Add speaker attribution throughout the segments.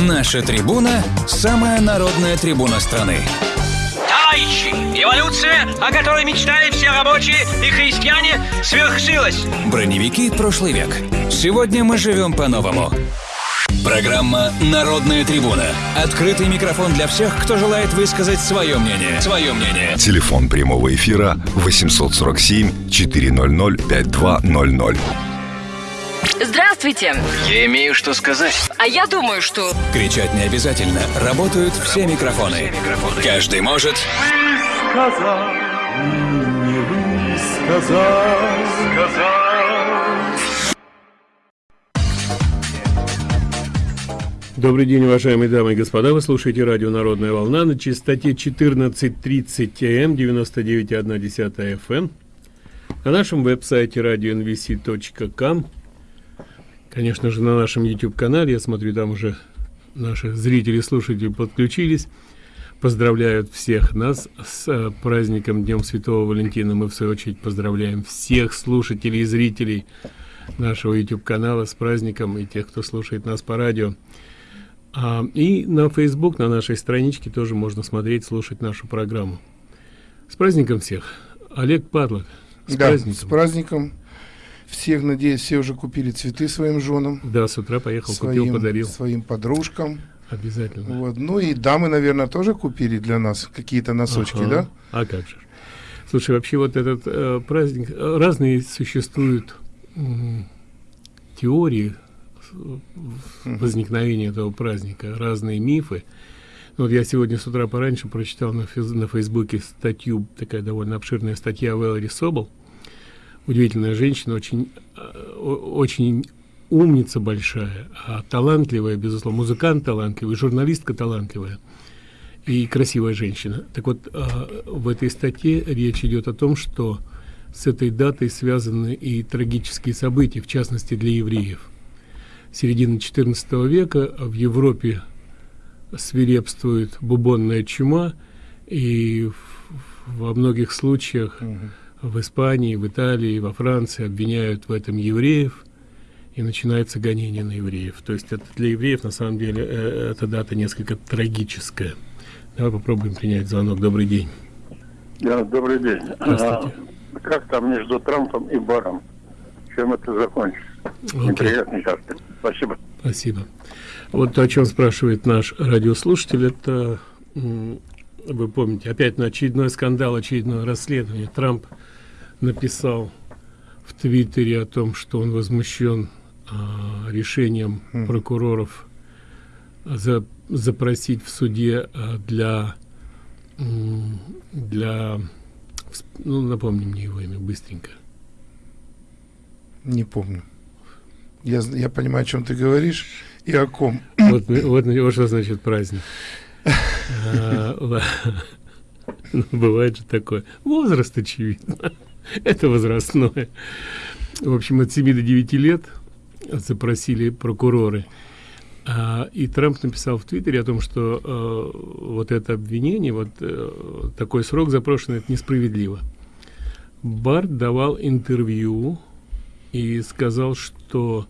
Speaker 1: Наша трибуна – самая народная трибуна страны.
Speaker 2: Товарищи, эволюция, о которой мечтали все рабочие и христиане, свершилась.
Speaker 1: Броневики прошлый век. Сегодня мы живем по-новому. Программа «Народная трибуна». Открытый микрофон для всех, кто желает высказать свое мнение. Свое мнение.
Speaker 3: Телефон прямого эфира 847 400 5200.
Speaker 4: Здравствуйте.
Speaker 2: Я имею что сказать.
Speaker 4: А я думаю, что...
Speaker 1: Кричать не обязательно. Работают все микрофоны. Каждый может...
Speaker 5: сказал, не сказал, сказал.
Speaker 6: Добрый день, уважаемые дамы и господа. Вы слушаете радио «Народная волна» на частоте 14.30 м, 99.1 FM. На нашем веб-сайте radionvc.com. Конечно же, на нашем YouTube-канале. Я смотрю, там уже наши зрители, слушатели подключились. Поздравляют всех нас с э, праздником Днем Святого Валентина. Мы, в свою очередь, поздравляем всех слушателей и зрителей нашего YouTube-канала с праздником и тех, кто слушает нас по радио. А, и на Facebook, на нашей страничке тоже можно смотреть, слушать нашу программу. С праздником всех. Олег Падлок.
Speaker 7: С да, праздником. с праздником. Всех, надеюсь, все уже купили цветы своим женам.
Speaker 6: Да, с утра поехал, своим, купил, подарил.
Speaker 7: Своим подружкам.
Speaker 6: Обязательно.
Speaker 7: Вот. Ну и дамы, наверное, тоже купили для нас какие-то носочки, ага. да?
Speaker 6: А как же. Слушай, вообще вот этот э, праздник, э, разные существуют э, теории возникновения этого праздника, разные мифы. Вот я сегодня с утра пораньше прочитал на, физ, на Фейсбуке статью, такая довольно обширная статья Вэлори Собол. Удивительная женщина, очень, э, очень умница большая, а талантливая, безусловно, музыкант талантливый, журналистка талантливая и красивая женщина. Так вот, э, в этой статье речь идет о том, что с этой датой связаны и трагические события, в частности для евреев. Середина XIV века в Европе свирепствует бубонная чума, и во многих случаях угу. В Испании, в Италии, во Франции обвиняют в этом евреев, и начинается гонение на евреев. То есть это для евреев на самом деле э, эта дата несколько трагическая. Давай попробуем принять звонок. Добрый день.
Speaker 8: Да, добрый день.
Speaker 6: Здравствуйте.
Speaker 8: А, как там между Трампом и Баром? Чем это закончится? Okay. Неприятный как-то. Спасибо.
Speaker 6: Спасибо. Вот то, о чем спрашивает наш радиослушатель, это, вы помните, опять на очередной скандал, очередное расследование. Трамп написал в Твиттере о том, что он возмущен а, решением mm. прокуроров за, запросить в суде а, для для ну напомни мне его имя быстренько.
Speaker 7: Не помню. Я я понимаю о чем ты говоришь и о ком.
Speaker 6: Вот вот, вот что значит праздник. А, ну, бывает же такое. Возраст очевидно это возрастное в общем от 7 до 9 лет запросили прокуроры. А, и Трамп написал в Твиттере о том, что э, вот это обвинение, вот э, такой срок запрошенный, это несправедливо. Барт давал интервью и сказал, что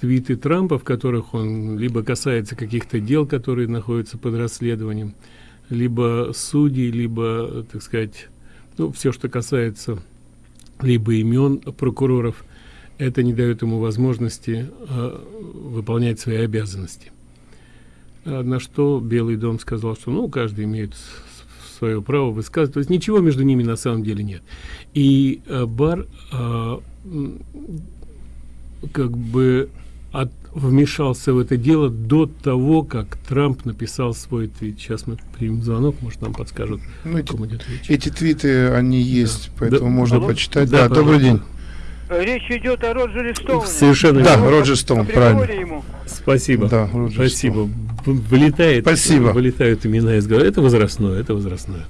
Speaker 6: твиты Трампа, в которых он либо касается каких-то дел, которые находятся под расследованием, либо судей, либо, так сказать, ну, все, что касается либо имен прокуроров, это не дает ему возможности э, выполнять свои обязанности. На что Белый дом сказал, что ну каждый имеет свое право высказывать. То есть ничего между ними на самом деле нет. И э, Бар э, как бы от, вмешался в это дело до того, как Трамп написал свой твит. Сейчас мы примем звонок, может нам подскажут,
Speaker 7: ну, эти, эти твиты, они есть, да. поэтому да. можно Алло? почитать. Да, да добрый день.
Speaker 9: Речь идет о Роджере Стоуне.
Speaker 6: Совершенно
Speaker 7: Да, верно. Роджер Стоун, правильно.
Speaker 9: Ему.
Speaker 6: Спасибо.
Speaker 7: Да,
Speaker 6: Роджер Спасибо. Стоун. Вылетает,
Speaker 7: Спасибо.
Speaker 6: вылетают имена из головы. Это возрастное, это возрастное.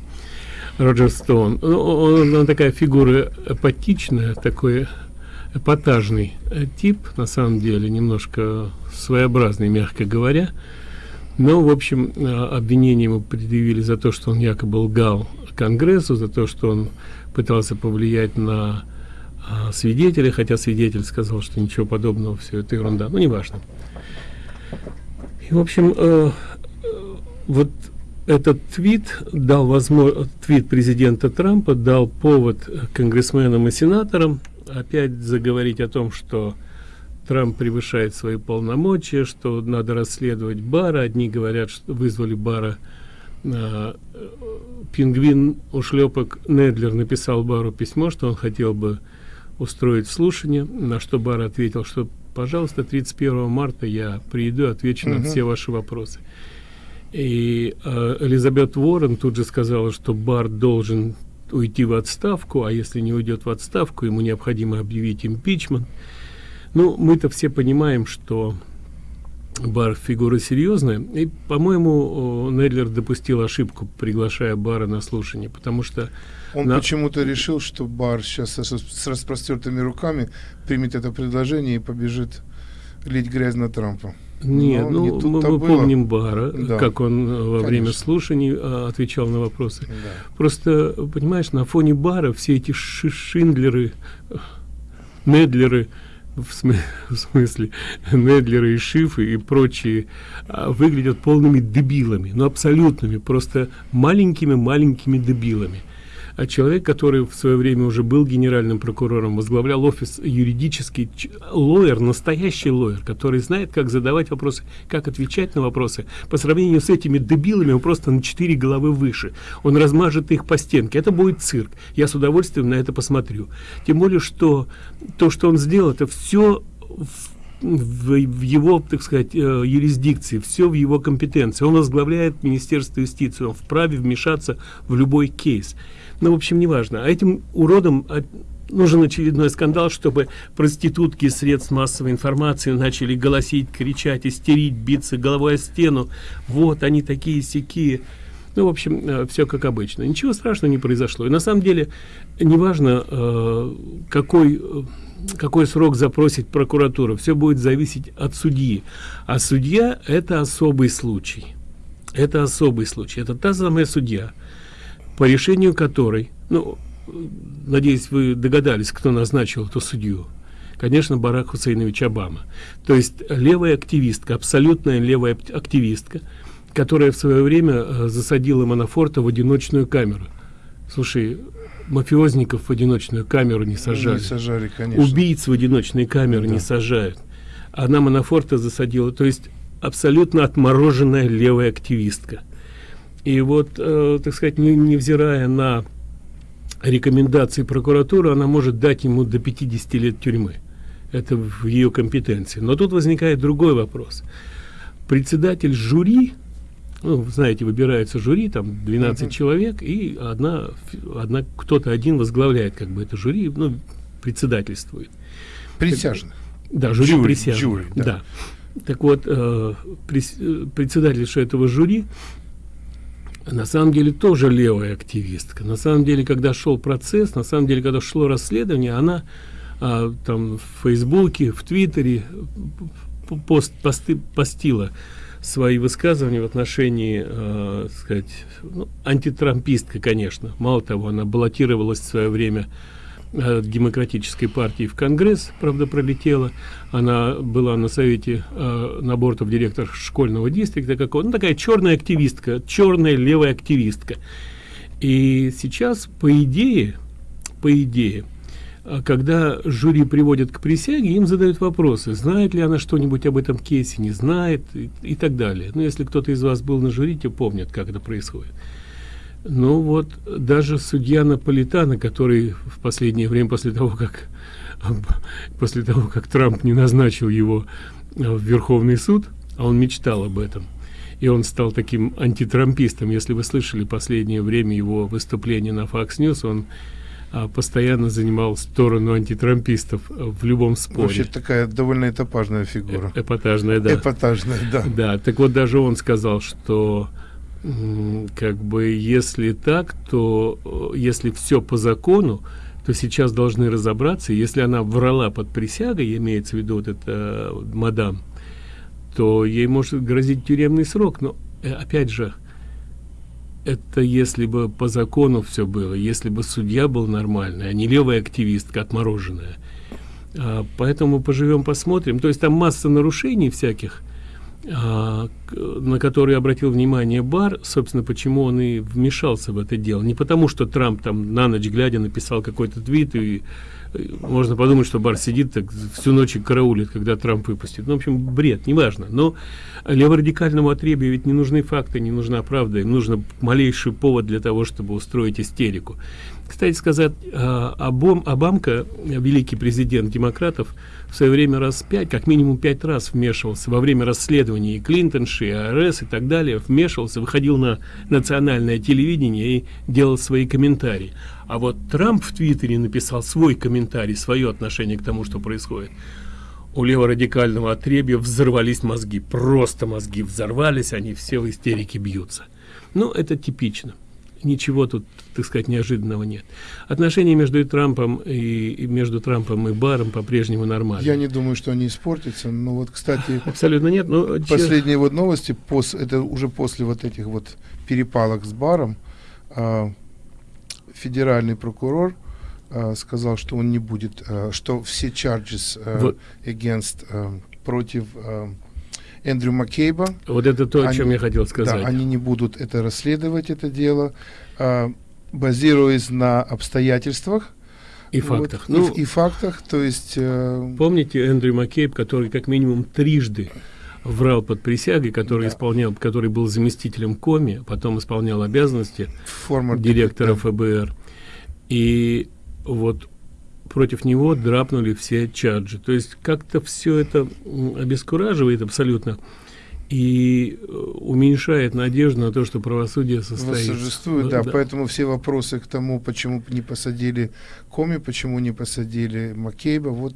Speaker 6: Роджер Стоун. Ну, он, он такая фигура апатичная, такой эпатажный тип, на самом деле, немножко своеобразный, мягко говоря. Но, в общем, обвинение ему предъявили за то, что он якобы лгал Конгрессу, за то, что он пытался повлиять на а, свидетеля, хотя свидетель сказал, что ничего подобного, все это ерунда, ну, неважно. И, в общем, э, вот этот твит дал возможность, твит президента Трампа дал повод конгрессменам и сенаторам опять заговорить о том, что Трамп превышает свои полномочия, что надо расследовать Бара. Одни говорят, что вызвали Бара. Э, пингвин ушлепок Недлер написал Бару письмо, что он хотел бы устроить слушание, на что Бар ответил, что, пожалуйста, 31 марта я приеду, отвечу на все ваши вопросы. И э, Элизабет Уоррен тут же сказала, что Бар должен уйти в отставку, а если не уйдет в отставку, ему необходимо объявить импичмент. Ну, мы-то все понимаем, что Бар фигура серьезная, и, по-моему, Недлер допустил ошибку, приглашая Бара на слушание, потому что...
Speaker 7: Он
Speaker 6: на...
Speaker 7: почему-то решил, что Бар сейчас с, с распростертыми руками примет это предложение и побежит лить грязь на Трампа.
Speaker 6: Нет, ну, не мы, мы было. помним Бара, да. как он э, во Конечно. время слушаний а, отвечал на вопросы. Да. Просто, понимаешь, на фоне Бара все эти Шиндлеры, Недлеры, в, смы в смысле Недлеры и Шифы и прочие, а, выглядят полными дебилами, ну абсолютными, просто маленькими-маленькими дебилами человек, который в свое время уже был генеральным прокурором, возглавлял офис юридический, лоер, настоящий лоер, который знает, как задавать вопросы, как отвечать на вопросы. По сравнению с этими дебилами он просто на четыре головы выше. Он размажет их по стенке. Это будет цирк. Я с удовольствием на это посмотрю. Тем более, что то, что он сделал, это все в, в его, так сказать, э, юрисдикции, все в его компетенции. Он возглавляет Министерство юстиции, он вправе вмешаться в любой кейс ну в общем неважно. А этим уродом а, нужен очередной скандал чтобы проститутки средств массовой информации начали голосить кричать истерить биться головой о стену. Вот они такие сякие. Ну в общем э, все как обычно. Ничего страшного не произошло. И на самом деле неважно э, какой э, какой срок запросит прокуратура все будет зависеть от судьи. А судья это особый случай. Это особый случай. Это та самая судья по решению которой, ну, надеюсь, вы догадались, кто назначил эту судью. Конечно, Барак Хусейнович Обама. То есть левая активистка, абсолютная левая активистка, которая в свое время э, засадила Манафорта в одиночную камеру. Слушай, мафиозников в одиночную камеру не сажали.
Speaker 7: Не сажали, конечно.
Speaker 6: Убийц в одиночные камеры да. не сажают. Она Манафорта засадила. То есть абсолютно отмороженная левая активистка. И вот, э, так сказать, не, невзирая на рекомендации прокуратуры, она может дать ему до 50 лет тюрьмы. Это в ее компетенции. Но тут возникает другой вопрос. Председатель жюри, ну, знаете, выбирается жюри, там 12 uh -huh. человек, и одна, одна кто-то один возглавляет как бы это жюри, ну, председательствует.
Speaker 7: Присяжных.
Speaker 6: Да, жюри, жюри присяжных. Жюри, да. да. Так вот, э, э председатель этого жюри на самом деле тоже левая активистка. На самом деле, когда шел процесс, на самом деле, когда шло расследование, она а, там в Фейсбуке, в Твиттере пост, посты, постила свои высказывания в отношении, э, сказать, ну, антитрампистка, конечно. Мало того, она баллотировалась в свое время Э, демократической партии в Конгресс, правда, пролетела. Она была на совете э, набортов директор школьного дистрикта какого ну, такая черная активистка, черная левая активистка. И сейчас, по идее, по идее, э, когда жюри приводят к присяге, им задают вопросы, знает ли она что-нибудь об этом кейсе, не знает и, и так далее. Ну, если кто-то из вас был на жюри, то помнит, как это происходит. Ну вот, даже судья Наполитана, который в последнее время, после того, как, после того, как Трамп не назначил его э, в Верховный суд, а он мечтал об этом, и он стал таким антитрампистом. Если вы слышали последнее время его выступление на Fox News, он а, постоянно занимал сторону антитрампистов в любом споре.
Speaker 7: Вообще такая довольно эпатажная фигура.
Speaker 6: Э эпатажная, да.
Speaker 7: Эпатажная, да.
Speaker 6: Да, так вот даже он сказал, что как бы если так то э, если все по закону то сейчас должны разобраться. Если она врала под присягой имеется в виду вот это э, мадам то ей может грозить тюремный срок. Но э, опять же это если бы по закону все было если бы судья был нормальный а не левая активистка отмороженная поэтому поживем посмотрим. То есть там масса нарушений всяких на который обратил внимание Бар, собственно, почему он и вмешался в это дело. Не потому, что Трамп там на ночь глядя написал какой-то твит, и, и можно подумать, что Бар сидит так всю ночь и караулит, когда Трамп выпустит. Ну, в общем, бред, неважно. Но леворадикальному отребию ведь не нужны факты, не нужна правда, им нужно малейший повод для того, чтобы устроить истерику. Кстати сказать, а, Обам, Обамка, великий президент демократов, в свое время раз пять, как минимум пять раз вмешивался во время расследований и Клинтонши, и АРС и так далее, вмешивался, выходил на национальное телевидение и делал свои комментарии. А вот Трамп в Твиттере написал свой комментарий, свое отношение к тому, что происходит. У леворадикального отребья взорвались мозги, просто мозги взорвались, они все в истерике бьются. Ну, это типично ничего тут, так сказать, неожиданного нет. Отношения между Трампом и, и между Трампом и Баром по-прежнему нормальные.
Speaker 7: Я не думаю, что они испортятся. Но вот, кстати,
Speaker 6: абсолютно нет. Но
Speaker 7: последние че... вот новости, пос, это уже после вот этих вот перепалок с Баром, э, федеральный прокурор э, сказал, что он не будет, э, что все charges э, вот. against э, против э, Эндрю Маккейба.
Speaker 6: Вот это то, они, о чем я хотел сказать.
Speaker 7: Да, они не будут это расследовать, это дело, а, базируясь на обстоятельствах.
Speaker 6: И фактах.
Speaker 7: Вот, ну, и, и фактах, то есть... Э,
Speaker 6: помните Эндрю Маккейб, который как минимум трижды врал под присягой, который да. исполнял, который был заместителем Коми, потом исполнял обязанности Формер директора да. ФБР. И вот против него драпнули все чаджи. То есть как-то все это обескураживает абсолютно и э, уменьшает надежду на то, что правосудие состоится.
Speaker 7: Восторжествует, да, да, поэтому все вопросы к тому, почему не посадили Коми, почему не посадили Маккейба, вот,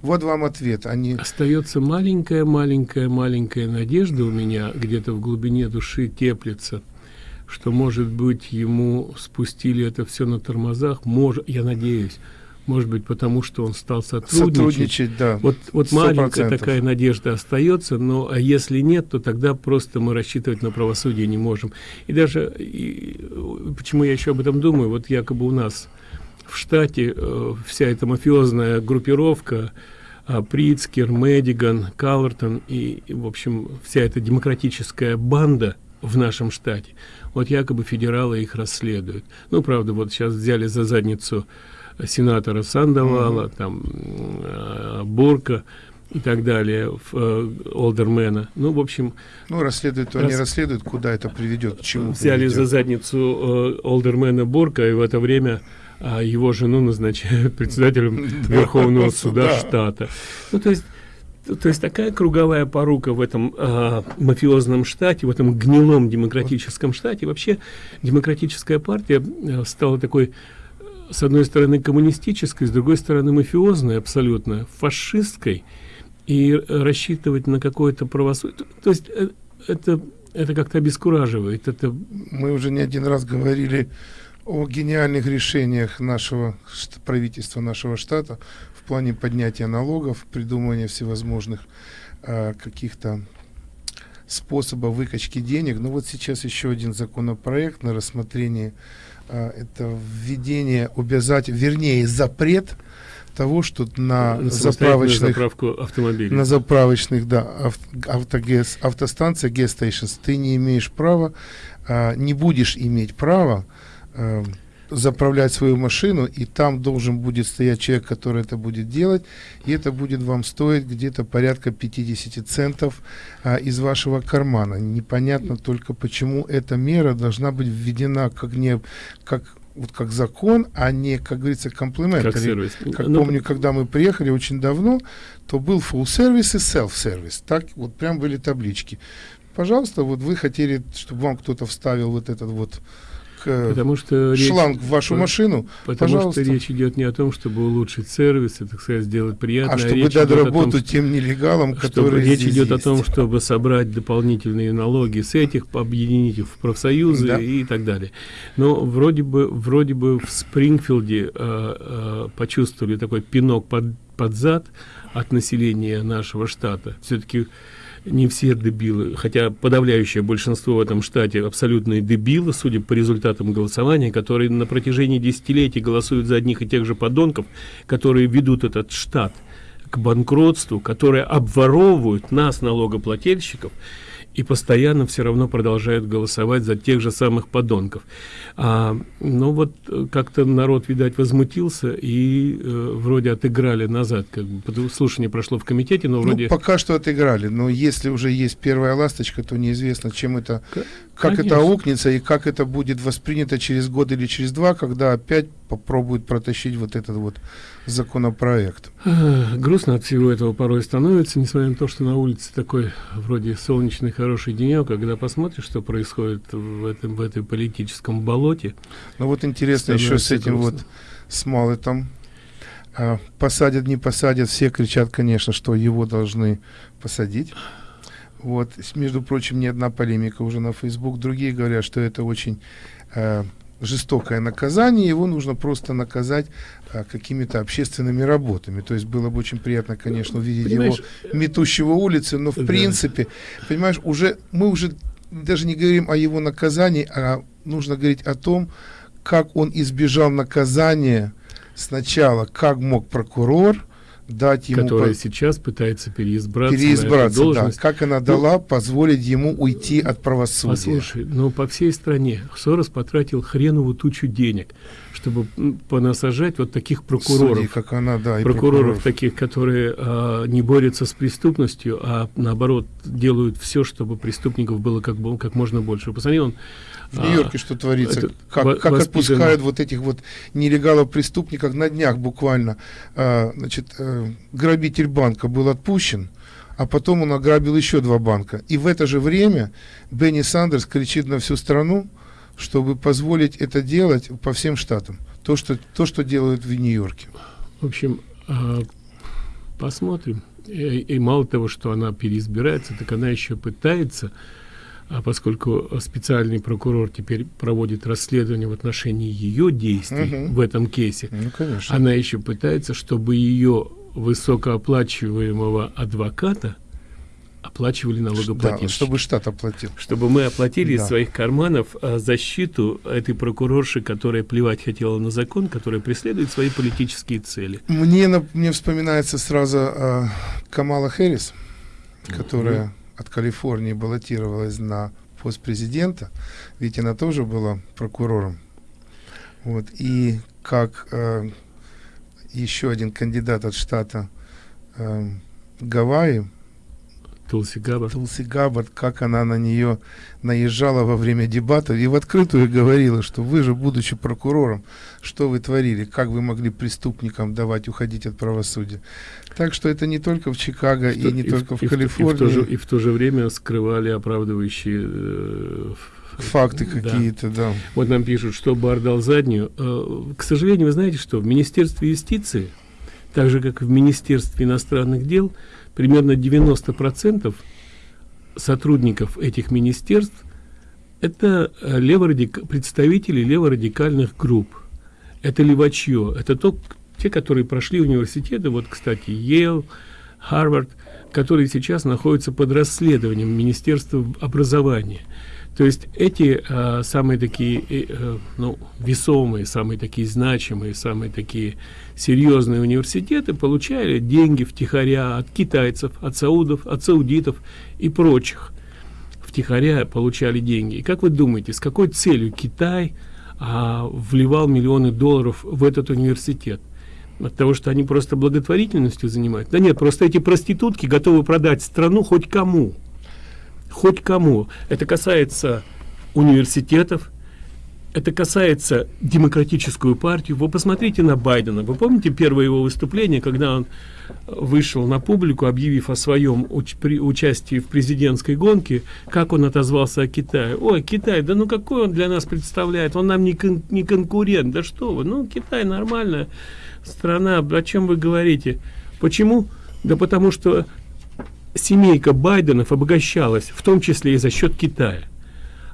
Speaker 7: вот вам ответ. Они...
Speaker 6: Остается маленькая-маленькая-маленькая надежда у меня, где-то в глубине души теплится, что, может быть, ему спустили это все на тормозах, может, я надеюсь, может быть, потому что он стал сотрудничать.
Speaker 7: Сотрудничать, да.
Speaker 6: Вот, вот маленькая такая надежда остается, но а если нет, то тогда просто мы рассчитывать на правосудие не можем. И даже, и, почему я еще об этом думаю, вот якобы у нас в штате э, вся эта мафиозная группировка, э, Прицкер, Мэдиган, Калвертон и, и, в общем, вся эта демократическая банда в нашем штате, вот якобы федералы их расследуют. Ну, правда, вот сейчас взяли за задницу сенатора Сандовала, mm-hmm. там э, Бурка и так далее, э, Олдермена. Ну, в общем...
Speaker 7: Ну, расследуют, то рас... они расследуют, куда это приведет, к чему
Speaker 6: Взяли
Speaker 7: приведет.
Speaker 6: за задницу э, Олдермена Бурка, и в это время а его жену назначают председателем Верховного суда штата. Ну, то есть то есть такая круговая порука в этом э, мафиозном штате, в этом гнилом демократическом штате. Вообще демократическая партия стала такой с одной стороны коммунистической, с другой стороны мафиозной абсолютно, фашистской, и рассчитывать на какое-то правосудие. То есть э, это, это как-то обескураживает. Это...
Speaker 7: Мы уже не один раз говорили о гениальных решениях нашего правительства, нашего штата в плане поднятия налогов, придумывания всевозможных э, каких-то способов выкачки денег. Но вот сейчас еще один законопроект на рассмотрение это введение обязательно, вернее, запрет того, что на, заправочных
Speaker 6: автомобилей.
Speaker 7: на заправочных, да, ав, автогес, автостанция stations, ты не имеешь права, а, не будешь иметь права а, заправлять свою машину, и там должен будет стоять человек, который это будет делать, и это будет вам стоить где-то порядка 50 центов а, из вашего кармана. Непонятно только, почему эта мера должна быть введена как не как вот как закон, а не, как говорится, комплимент. Как, сервис. как ну, помню, когда мы приехали очень давно, то был full service и self-service. Так вот прям были таблички. Пожалуйста, вот вы хотели, чтобы вам кто-то вставил вот этот вот потому что шланг речь, в вашу машину,
Speaker 6: потому пожалуйста. что речь идет не о том, чтобы улучшить сервис, и, так сказать, сделать приятно.
Speaker 7: А чтобы речь дать работу том, тем нелегалам, которые
Speaker 6: Речь идет есть. о том, чтобы собрать дополнительные налоги с этих, объединить их в профсоюзы да. и так далее. Но вроде бы, вроде бы в Спрингфилде э, э, почувствовали такой пинок под, под зад от населения нашего штата. Все-таки не все дебилы, хотя подавляющее большинство в этом штате абсолютные дебилы, судя по результатам голосования, которые на протяжении десятилетий голосуют за одних и тех же подонков, которые ведут этот штат к банкротству, которые обворовывают нас, налогоплательщиков, и постоянно все равно продолжают голосовать за тех же самых подонков. А, ну вот э, как-то народ, видать, возмутился и э, вроде отыграли назад. Как бы слушание прошло в комитете, но
Speaker 7: Ну,
Speaker 6: вроде...
Speaker 7: пока что отыграли, но если уже есть первая ласточка, то неизвестно, чем это, Как это
Speaker 6: конечно.
Speaker 7: аукнется и как это будет воспринято через год или через два, когда опять попробуют протащить вот этот вот законопроект.
Speaker 6: Грустно от всего этого порой становится, несмотря на то, что на улице такой вроде солнечный хороший денек, а когда посмотришь, что происходит в этом в этой политическом болоте,
Speaker 7: Ну вот интересно еще с этим вот,
Speaker 6: грустно.
Speaker 7: с Малетом. А, посадят, не посадят, все кричат, конечно, что его должны посадить. Вот, между прочим, не одна полемика уже на Facebook. Другие говорят, что это очень э, жестокое наказание, его нужно просто наказать э, какими-то общественными работами. То есть было бы очень приятно, конечно, увидеть
Speaker 6: Понимаешь,
Speaker 7: его метущего улицы, но в
Speaker 6: Да.
Speaker 7: принципе, понимаешь, уже мы уже даже не говорим о его наказании, а нужно говорить о том, как он избежал наказания сначала, как мог прокурор дать ему
Speaker 6: которая
Speaker 7: по-
Speaker 6: сейчас пытается переизбраться,
Speaker 7: переизбраться, да, как она дала позволить ему уйти от правосудия.
Speaker 6: Послушай, ну по всей стране Сорос потратил хреновую тучу денег, чтобы понасажать вот таких прокуроров.
Speaker 7: Судей, как она, да, и
Speaker 6: прокуроров, таких, которые а, не борются с преступностью, а наоборот делают все, чтобы преступников было как, бы, как можно больше. Посмотри, он
Speaker 7: В Нью-Йорке что творится?
Speaker 6: это
Speaker 7: Как,
Speaker 6: во-
Speaker 7: как отпускают вот этих вот нелегалов преступников на днях буквально. А, значит, э, грабитель банка был отпущен, а потом он ограбил еще два банка. И в это же время Бенни Сандерс кричит на всю страну, чтобы позволить это делать по всем штатам. То, что, то, что делают в Нью-Йорке.
Speaker 6: В общем, а, посмотрим. И, и мало того, что она переизбирается, так она еще пытается, а поскольку специальный прокурор теперь проводит расследование в отношении ее действий
Speaker 7: Мгм.
Speaker 6: в этом кейсе,
Speaker 7: Ну, конечно.
Speaker 6: она еще пытается, чтобы ее высокооплачиваемого адвоката оплачивали
Speaker 7: Да,
Speaker 6: налогоплательщики.
Speaker 7: чтобы штат оплатил.
Speaker 6: чтобы мы оплатили
Speaker 7: Да.
Speaker 6: из своих карманов а, защиту этой прокурорши, которая плевать хотела на закон, которая преследует свои политические цели.
Speaker 7: Мне, мне вспоминается сразу э, Камала Хэрис, которая от Калифорнии баллотировалась на пост президента, ведь она тоже была прокурором. Вот, и как э, еще один кандидат от штата э, Гавайи,
Speaker 6: Тулси Габбард.
Speaker 7: Тулси Габбард, как она на нее наезжала во время дебатов и в открытую говорила, что вы же, будучи прокурором, что вы творили, как вы могли преступникам давать уходить от правосудия. Так что это не только в Чикаго и не
Speaker 6: в-
Speaker 7: только в
Speaker 6: и
Speaker 7: Калифорнии.
Speaker 6: И в, то же, и в то же время скрывали оправдывающие э,
Speaker 7: Факты
Speaker 6: да.
Speaker 7: какие-то, да.
Speaker 6: Вот нам пишут, что Бар дал заднюю. Э, К сожалению, вы знаете, что в Министерстве юстиции, так же как и в Министерстве иностранных дел, примерно 90% сотрудников этих министерств это э, леворадик... представители леворадикальных групп. Это левачье. Это то, те, которые прошли университеты, вот, кстати, Йейл, Харвард, которые сейчас находятся под расследованием Министерства образования. То есть эти э, самые такие, э, э, ну, весомые, самые такие значимые, самые такие серьезные университеты получали деньги втихаря от китайцев, от саудов, от саудитов и прочих. Втихаря получали деньги. И как вы думаете, с какой целью Китай а, вливал миллионы долларов в этот университет? От того, что они просто благотворительностью занимаются? Да нет, просто эти проститутки готовы продать страну хоть кому. Хоть кому. Это касается университетов, это касается демократическую партию. Вы посмотрите на Байдена. Вы помните первое его выступление, когда он вышел на публику, объявив о своем уч- при- участии в президентской гонке, как он отозвался о Китае. Ой, Китай, да ну какой он для нас представляет? Он нам не, кон- не конкурент. Да что вы? Ну, Китай нормальная страна. О чем вы говорите? Почему? Да потому что семейка Байденов обогащалась, в том числе и за счет Китая.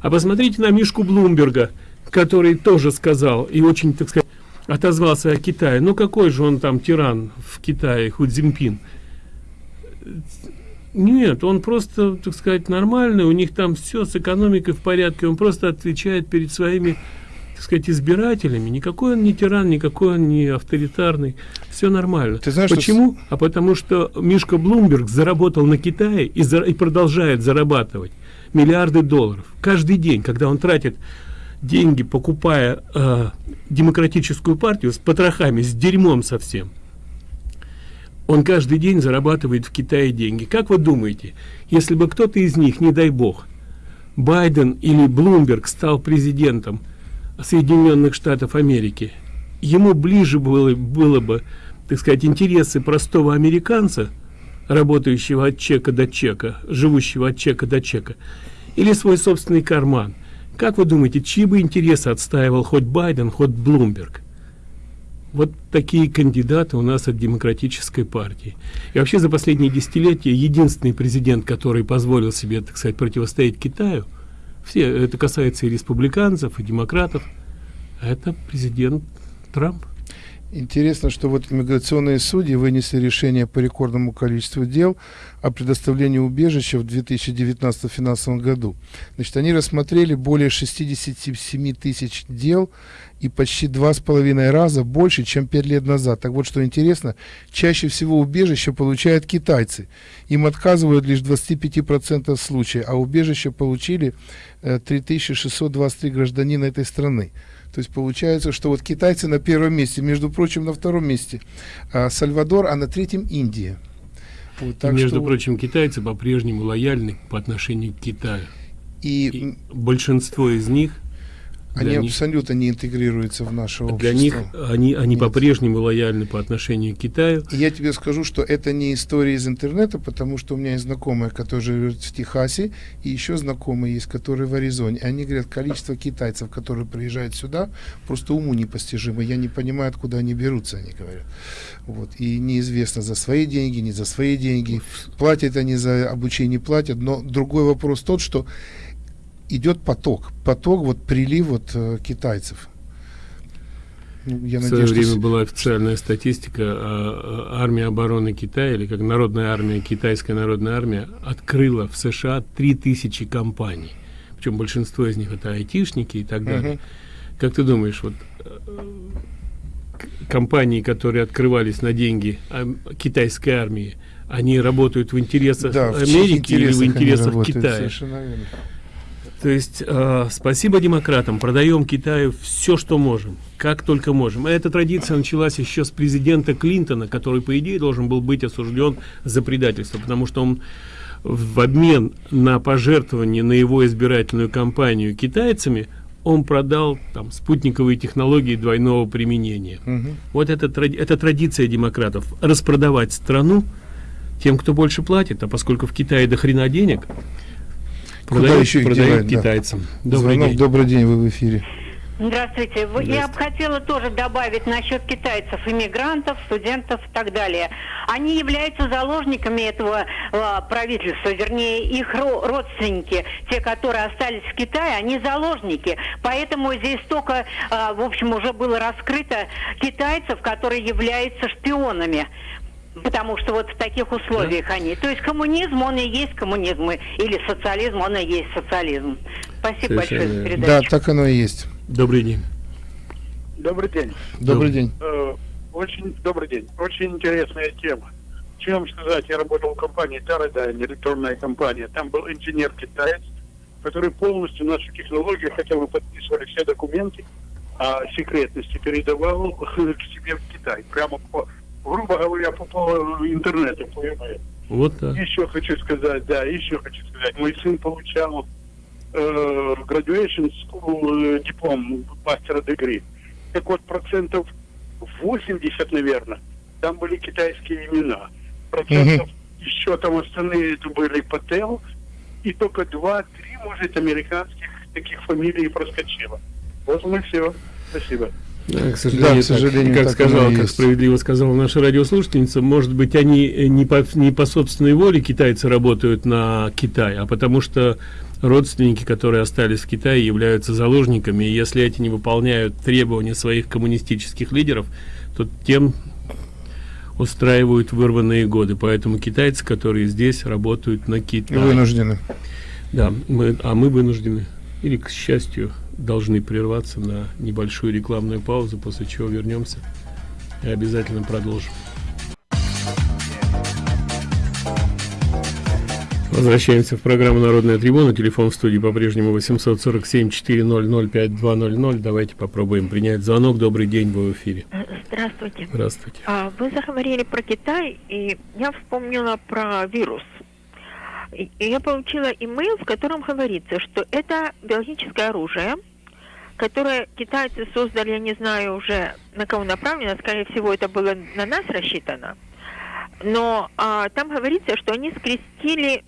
Speaker 6: А посмотрите на Мишку Блумберга, который тоже сказал и очень, так сказать, отозвался о Китае. Ну какой же он там тиран в Китае, Ху Цзиньпин? Нет, он просто, так сказать, нормальный, у них там все с экономикой в порядке, он просто отвечает перед своими так сказать, избирателями. Никакой он не тиран, никакой он не авторитарный. Все нормально.
Speaker 7: Ты знаешь,
Speaker 6: Почему?
Speaker 7: Что...
Speaker 6: А потому что Мишка Блумберг заработал на Китае и, за... и продолжает зарабатывать миллиарды долларов. Каждый день, когда он тратит деньги, покупая э, демократическую партию с потрохами, с дерьмом совсем, он каждый день зарабатывает в Китае деньги. Как вы думаете, если бы кто-то из них, не дай бог, Байден или Блумберг стал президентом Соединенных Штатов Америки, ему ближе было, было бы, так сказать, интересы простого американца, работающего от чека до чека, живущего от чека до чека, или свой собственный карман. Как вы думаете, чьи бы интересы отстаивал хоть Байден, хоть Блумберг? Вот такие кандидаты у нас от демократической партии. И вообще за последние десятилетия единственный президент, который позволил себе, так сказать, противостоять Китаю, все, это касается и республиканцев, и демократов, это президент Трамп.
Speaker 7: Интересно, что вот иммиграционные судьи вынесли решение по рекордному количеству дел о предоставлении убежища в 2019 финансовом году. Значит, они рассмотрели более 67 тысяч дел и почти два с половиной раза больше, чем пять лет назад. Так вот, что интересно, чаще всего убежище получают китайцы. Им отказывают лишь 25% случаев, а убежище получили э, 3623 гражданина этой страны. То есть получается, что вот китайцы на первом месте, между прочим, на втором месте а, Сальвадор, а на третьем Индия.
Speaker 6: Вот, так и, между что... прочим, китайцы по-прежнему лояльны по отношению к Китаю. И, и большинство из них
Speaker 7: они них, абсолютно не интегрируются в наше общество.
Speaker 6: Для них они, они по-прежнему лояльны по отношению к Китаю.
Speaker 7: И я тебе скажу, что это не история из интернета, потому что у меня есть знакомые, которые живут в Техасе, и еще знакомые есть, которые в Аризоне. Они говорят, количество китайцев, которые приезжают сюда, просто уму непостижимо. Я не понимаю, откуда они берутся, они говорят. Вот. И неизвестно, за свои деньги, не за свои деньги. Платят они за обучение, платят. Но другой вопрос тот, что идет поток, поток, вот прилив вот э, китайцев.
Speaker 6: Ну, я в свое надеюсь, время что... была официальная статистика, а, армия обороны Китая, или как народная армия, китайская народная армия, открыла в США 3000 компаний. Причем большинство из них это айтишники и так далее. Угу. Как ты думаешь, вот э, компании, которые открывались на деньги а, китайской армии, они работают в интересах да, Америки в или в интересах Китая? То есть э, спасибо демократам, продаем Китаю все, что можем, как только можем. А эта традиция началась еще с президента Клинтона, который, по идее, должен был быть осужден за предательство, потому что он в обмен на пожертвование на его избирательную кампанию китайцами он продал там спутниковые технологии двойного применения. Угу. Вот это, это традиция демократов распродавать страну тем, кто больше платит, а поскольку в Китае до хрена денег,
Speaker 7: Продают, еще
Speaker 6: продают китайцам.
Speaker 7: Да. Добрый Звонок, день. Добрый день, вы в эфире.
Speaker 4: Здравствуйте. Здравствуйте. Я бы хотела тоже добавить насчет китайцев, иммигрантов, студентов и так далее. Они являются заложниками этого э, правительства, вернее, их родственники, те, которые остались в Китае, они заложники. Поэтому здесь только, э, в общем, уже было раскрыто китайцев, которые являются шпионами потому что вот в таких условиях да. они. То есть коммунизм, он и есть коммунизм, или социализм, он и есть социализм. Спасибо Совершенно. большое за передачу.
Speaker 7: Да, так оно и есть.
Speaker 6: Добрый день.
Speaker 10: Добрый день.
Speaker 7: Добрый день.
Speaker 10: Э, очень добрый день. Очень интересная тема. Чем сказать, я работал в компании Teradyne, электронная компания. Там был инженер-китаец, который полностью нашу технологию, хотя мы подписывали все документы о секретности, передавал к себе в Китай. Прямо по грубо говоря, по, по интернету, понимаете.
Speaker 6: Вот так.
Speaker 10: Еще хочу сказать, да, еще хочу сказать. Мой сын получал э, graduation school э, диплом мастера дегри. Так вот, процентов 80, наверное, там были китайские имена. Процентов mm-hmm. еще там остальные это были Пател, и только 2-3, может, американских таких фамилий проскочило. Вот мы все. Спасибо.
Speaker 6: Да, к сожалению, да, к сожалению так, как сказал, как справедливо сказала наша радиослушательница, может быть, они э, не по, не по собственной воле китайцы работают на Китай, а потому что родственники, которые остались в Китае, являются заложниками, и если эти не выполняют требования своих коммунистических лидеров, то тем устраивают вырванные годы. Поэтому китайцы, которые здесь работают на Китай.
Speaker 7: Вынуждены.
Speaker 6: Да, мы, а мы вынуждены, или к счастью, должны прерваться на небольшую рекламную паузу, после чего вернемся и обязательно продолжим. Возвращаемся в программу «Народная трибуна». Телефон в студии по-прежнему 847-400-5200. Давайте попробуем принять звонок. Добрый день, вы в эфире.
Speaker 11: Здравствуйте.
Speaker 6: Здравствуйте.
Speaker 11: А, вы заговорили про Китай, и я вспомнила про вирус. Я получила имейл, в котором говорится, что это биологическое оружие, которое китайцы создали, я не знаю уже на кого направлено, скорее всего, это было на нас рассчитано. Но а, там говорится, что они скрестили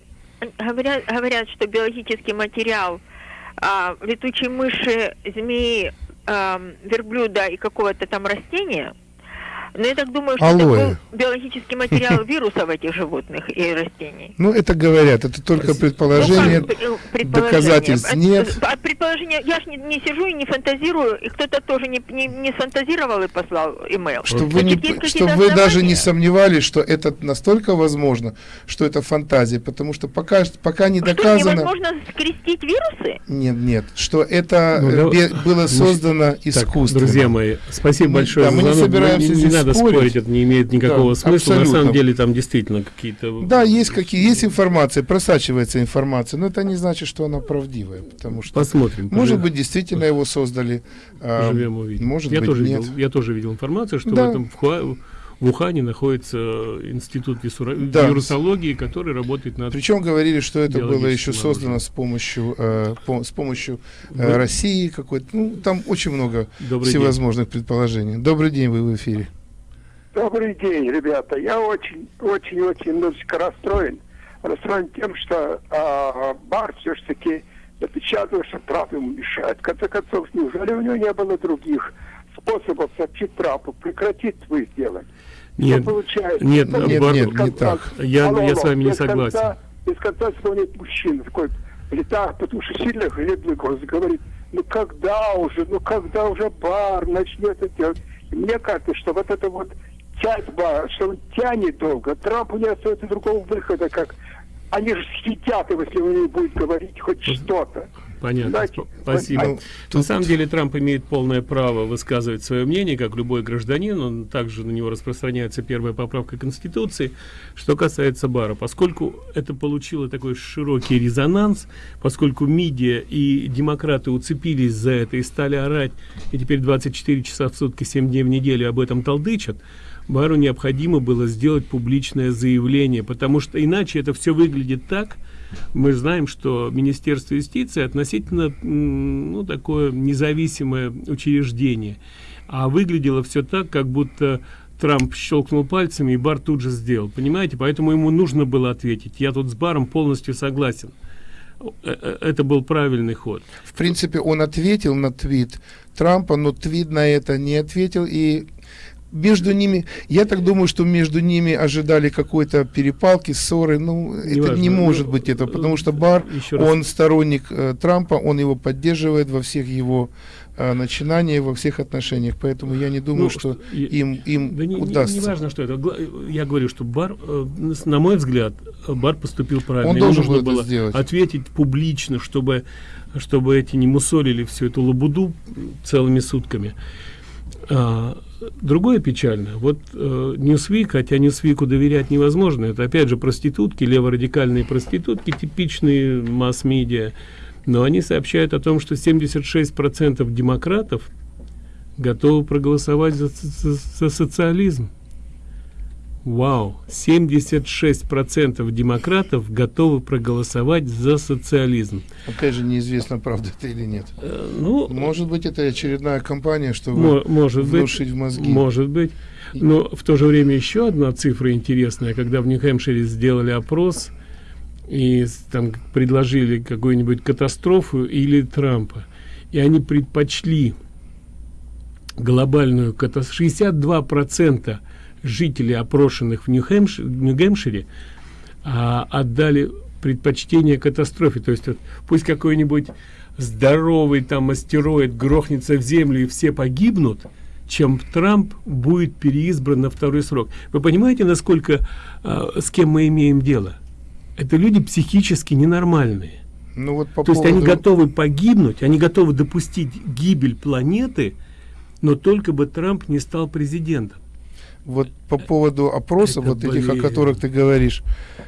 Speaker 11: говорят, говорят, что биологический материал а, летучей мыши, змеи, а, верблюда и какого-то там растения – но я так думаю, что Алоэ. это был биологический материал вирусов этих животных и растений.
Speaker 7: Ну, это говорят, это только предположение, ну, доказательств нет.
Speaker 11: От предположения, я же не, не сижу и не фантазирую, и кто-то тоже не, не, не сфантазировал и послал имейл.
Speaker 7: Что вы, не, что вы даже не сомневались, что это настолько возможно, что это фантазия, потому что пока, пока не доказано... Что,
Speaker 11: невозможно скрестить вирусы?
Speaker 7: Нет, нет, что это ну, бе, было создано искусственно.
Speaker 6: друзья мои, спасибо большое
Speaker 7: да, мы не собираемся здесь
Speaker 6: надо спорить. спорить, это не имеет никакого да, смысла. Абсолютно. На самом деле там действительно какие-то...
Speaker 7: Да, есть какие, есть информация, просачивается информация, но это не значит, что она правдивая, потому что...
Speaker 6: Посмотрим.
Speaker 7: Может поживем. быть, действительно его создали.
Speaker 6: А, Поживем, увидим.
Speaker 7: Может
Speaker 6: я
Speaker 7: быть,
Speaker 6: тоже
Speaker 7: нет.
Speaker 6: Видел, я тоже видел информацию, что да. в этом в, в Ухане находится институт да. вирусологии, который работает над...
Speaker 7: Причем говорили, что это было еще создано с помощью, э, по, с помощью э, России какой-то. Ну, там очень много Добрый всевозможных день. предположений. Добрый день, вы в эфире.
Speaker 12: Добрый день, ребята. Я очень, очень, очень немножечко расстроен. Расстроен тем, что э, Бар все-таки напечатал, что Трамп ему мешает. В конце концов, неужели у него не было других способов сообщить Трампу прекратить свои сделать?
Speaker 6: Нет, получается? нет, ну, нет, бар, нет, не так. Я, алло, я с вами не согласен.
Speaker 12: Конца, без конца вспомнить мужчина такой летает, потому что сильно хлебный голос говорит, ну когда уже, ну когда уже бар начнет это делать. Мне кажется, что вот это вот тяньба, что он тянет долго. Трампу не остается другого выхода, как они же съедят его, если он не будет говорить хоть что-то.
Speaker 6: Понятно. Знаете, Спасибо. Ну, тут... На самом деле Трамп имеет полное право высказывать свое мнение, как любой гражданин. Он также на него распространяется первая поправка Конституции. Что касается Бара, поскольку это получило такой широкий резонанс, поскольку медиа и демократы уцепились за это и стали орать, и теперь 24 часа в сутки, 7 дней в неделю об этом толдычат, Бару необходимо было сделать публичное заявление, потому что иначе это все выглядит так, мы знаем, что Министерство юстиции относительно ну, такое независимое учреждение, а выглядело все так, как будто Трамп щелкнул пальцами, и Бар тут же сделал. Понимаете? Поэтому ему нужно было ответить. Я тут с Баром полностью согласен. Э, э, это был правильный ход.
Speaker 7: В принципе, он ответил на твит Трампа, но твит на это не ответил, и между ними, я так думаю, что между ними ожидали какой-то перепалки, ссоры. Ну, не это важно. не может ну, быть это, потому что Бар, он сторонник э, Трампа, он его поддерживает во всех его э, начинаниях, во всех отношениях. Поэтому я не думаю, ну, что, что им, им да не, удастся.
Speaker 6: Не, не важно, что это. Я говорю, что Бар, э, на мой взгляд, Бар поступил правильно.
Speaker 7: Он должен был было сделать.
Speaker 6: ответить публично, чтобы, чтобы эти не мусолили всю эту лабуду целыми сутками. А, другое печально. Вот э, Newsweek, хотя Newsweek доверять невозможно, это опять же проститутки, леворадикальные проститутки, типичные масс-медиа, но они сообщают о том, что 76% демократов готовы проголосовать за, за, за социализм. Вау, 76% демократов готовы проголосовать за социализм.
Speaker 7: Опять же, неизвестно, правда это или нет. Э, ну, может быть, это очередная кампания, чтобы
Speaker 6: может
Speaker 7: внушить
Speaker 6: быть,
Speaker 7: в мозги.
Speaker 6: Может быть. Но в то же время еще одна цифра интересная. Когда в Нью-Хэмпшире сделали опрос и там предложили какую-нибудь катастрофу или Трампа, и они предпочли глобальную катастрофу. 62% жителей, опрошенных в Нью-Гэмпшире, а, отдали предпочтение катастрофе. То есть вот, пусть какой-нибудь здоровый там астероид грохнется в землю и все погибнут, чем Трамп будет переизбран на второй срок. Вы понимаете, насколько, э, с кем мы имеем дело? Это люди психически ненормальные.
Speaker 7: Ну вот по
Speaker 6: То
Speaker 7: поводу...
Speaker 6: есть они готовы погибнуть, они готовы допустить гибель планеты, но только бы Трамп не стал президентом.
Speaker 7: Вот по поводу опросов, вот этих, о которых ты говоришь,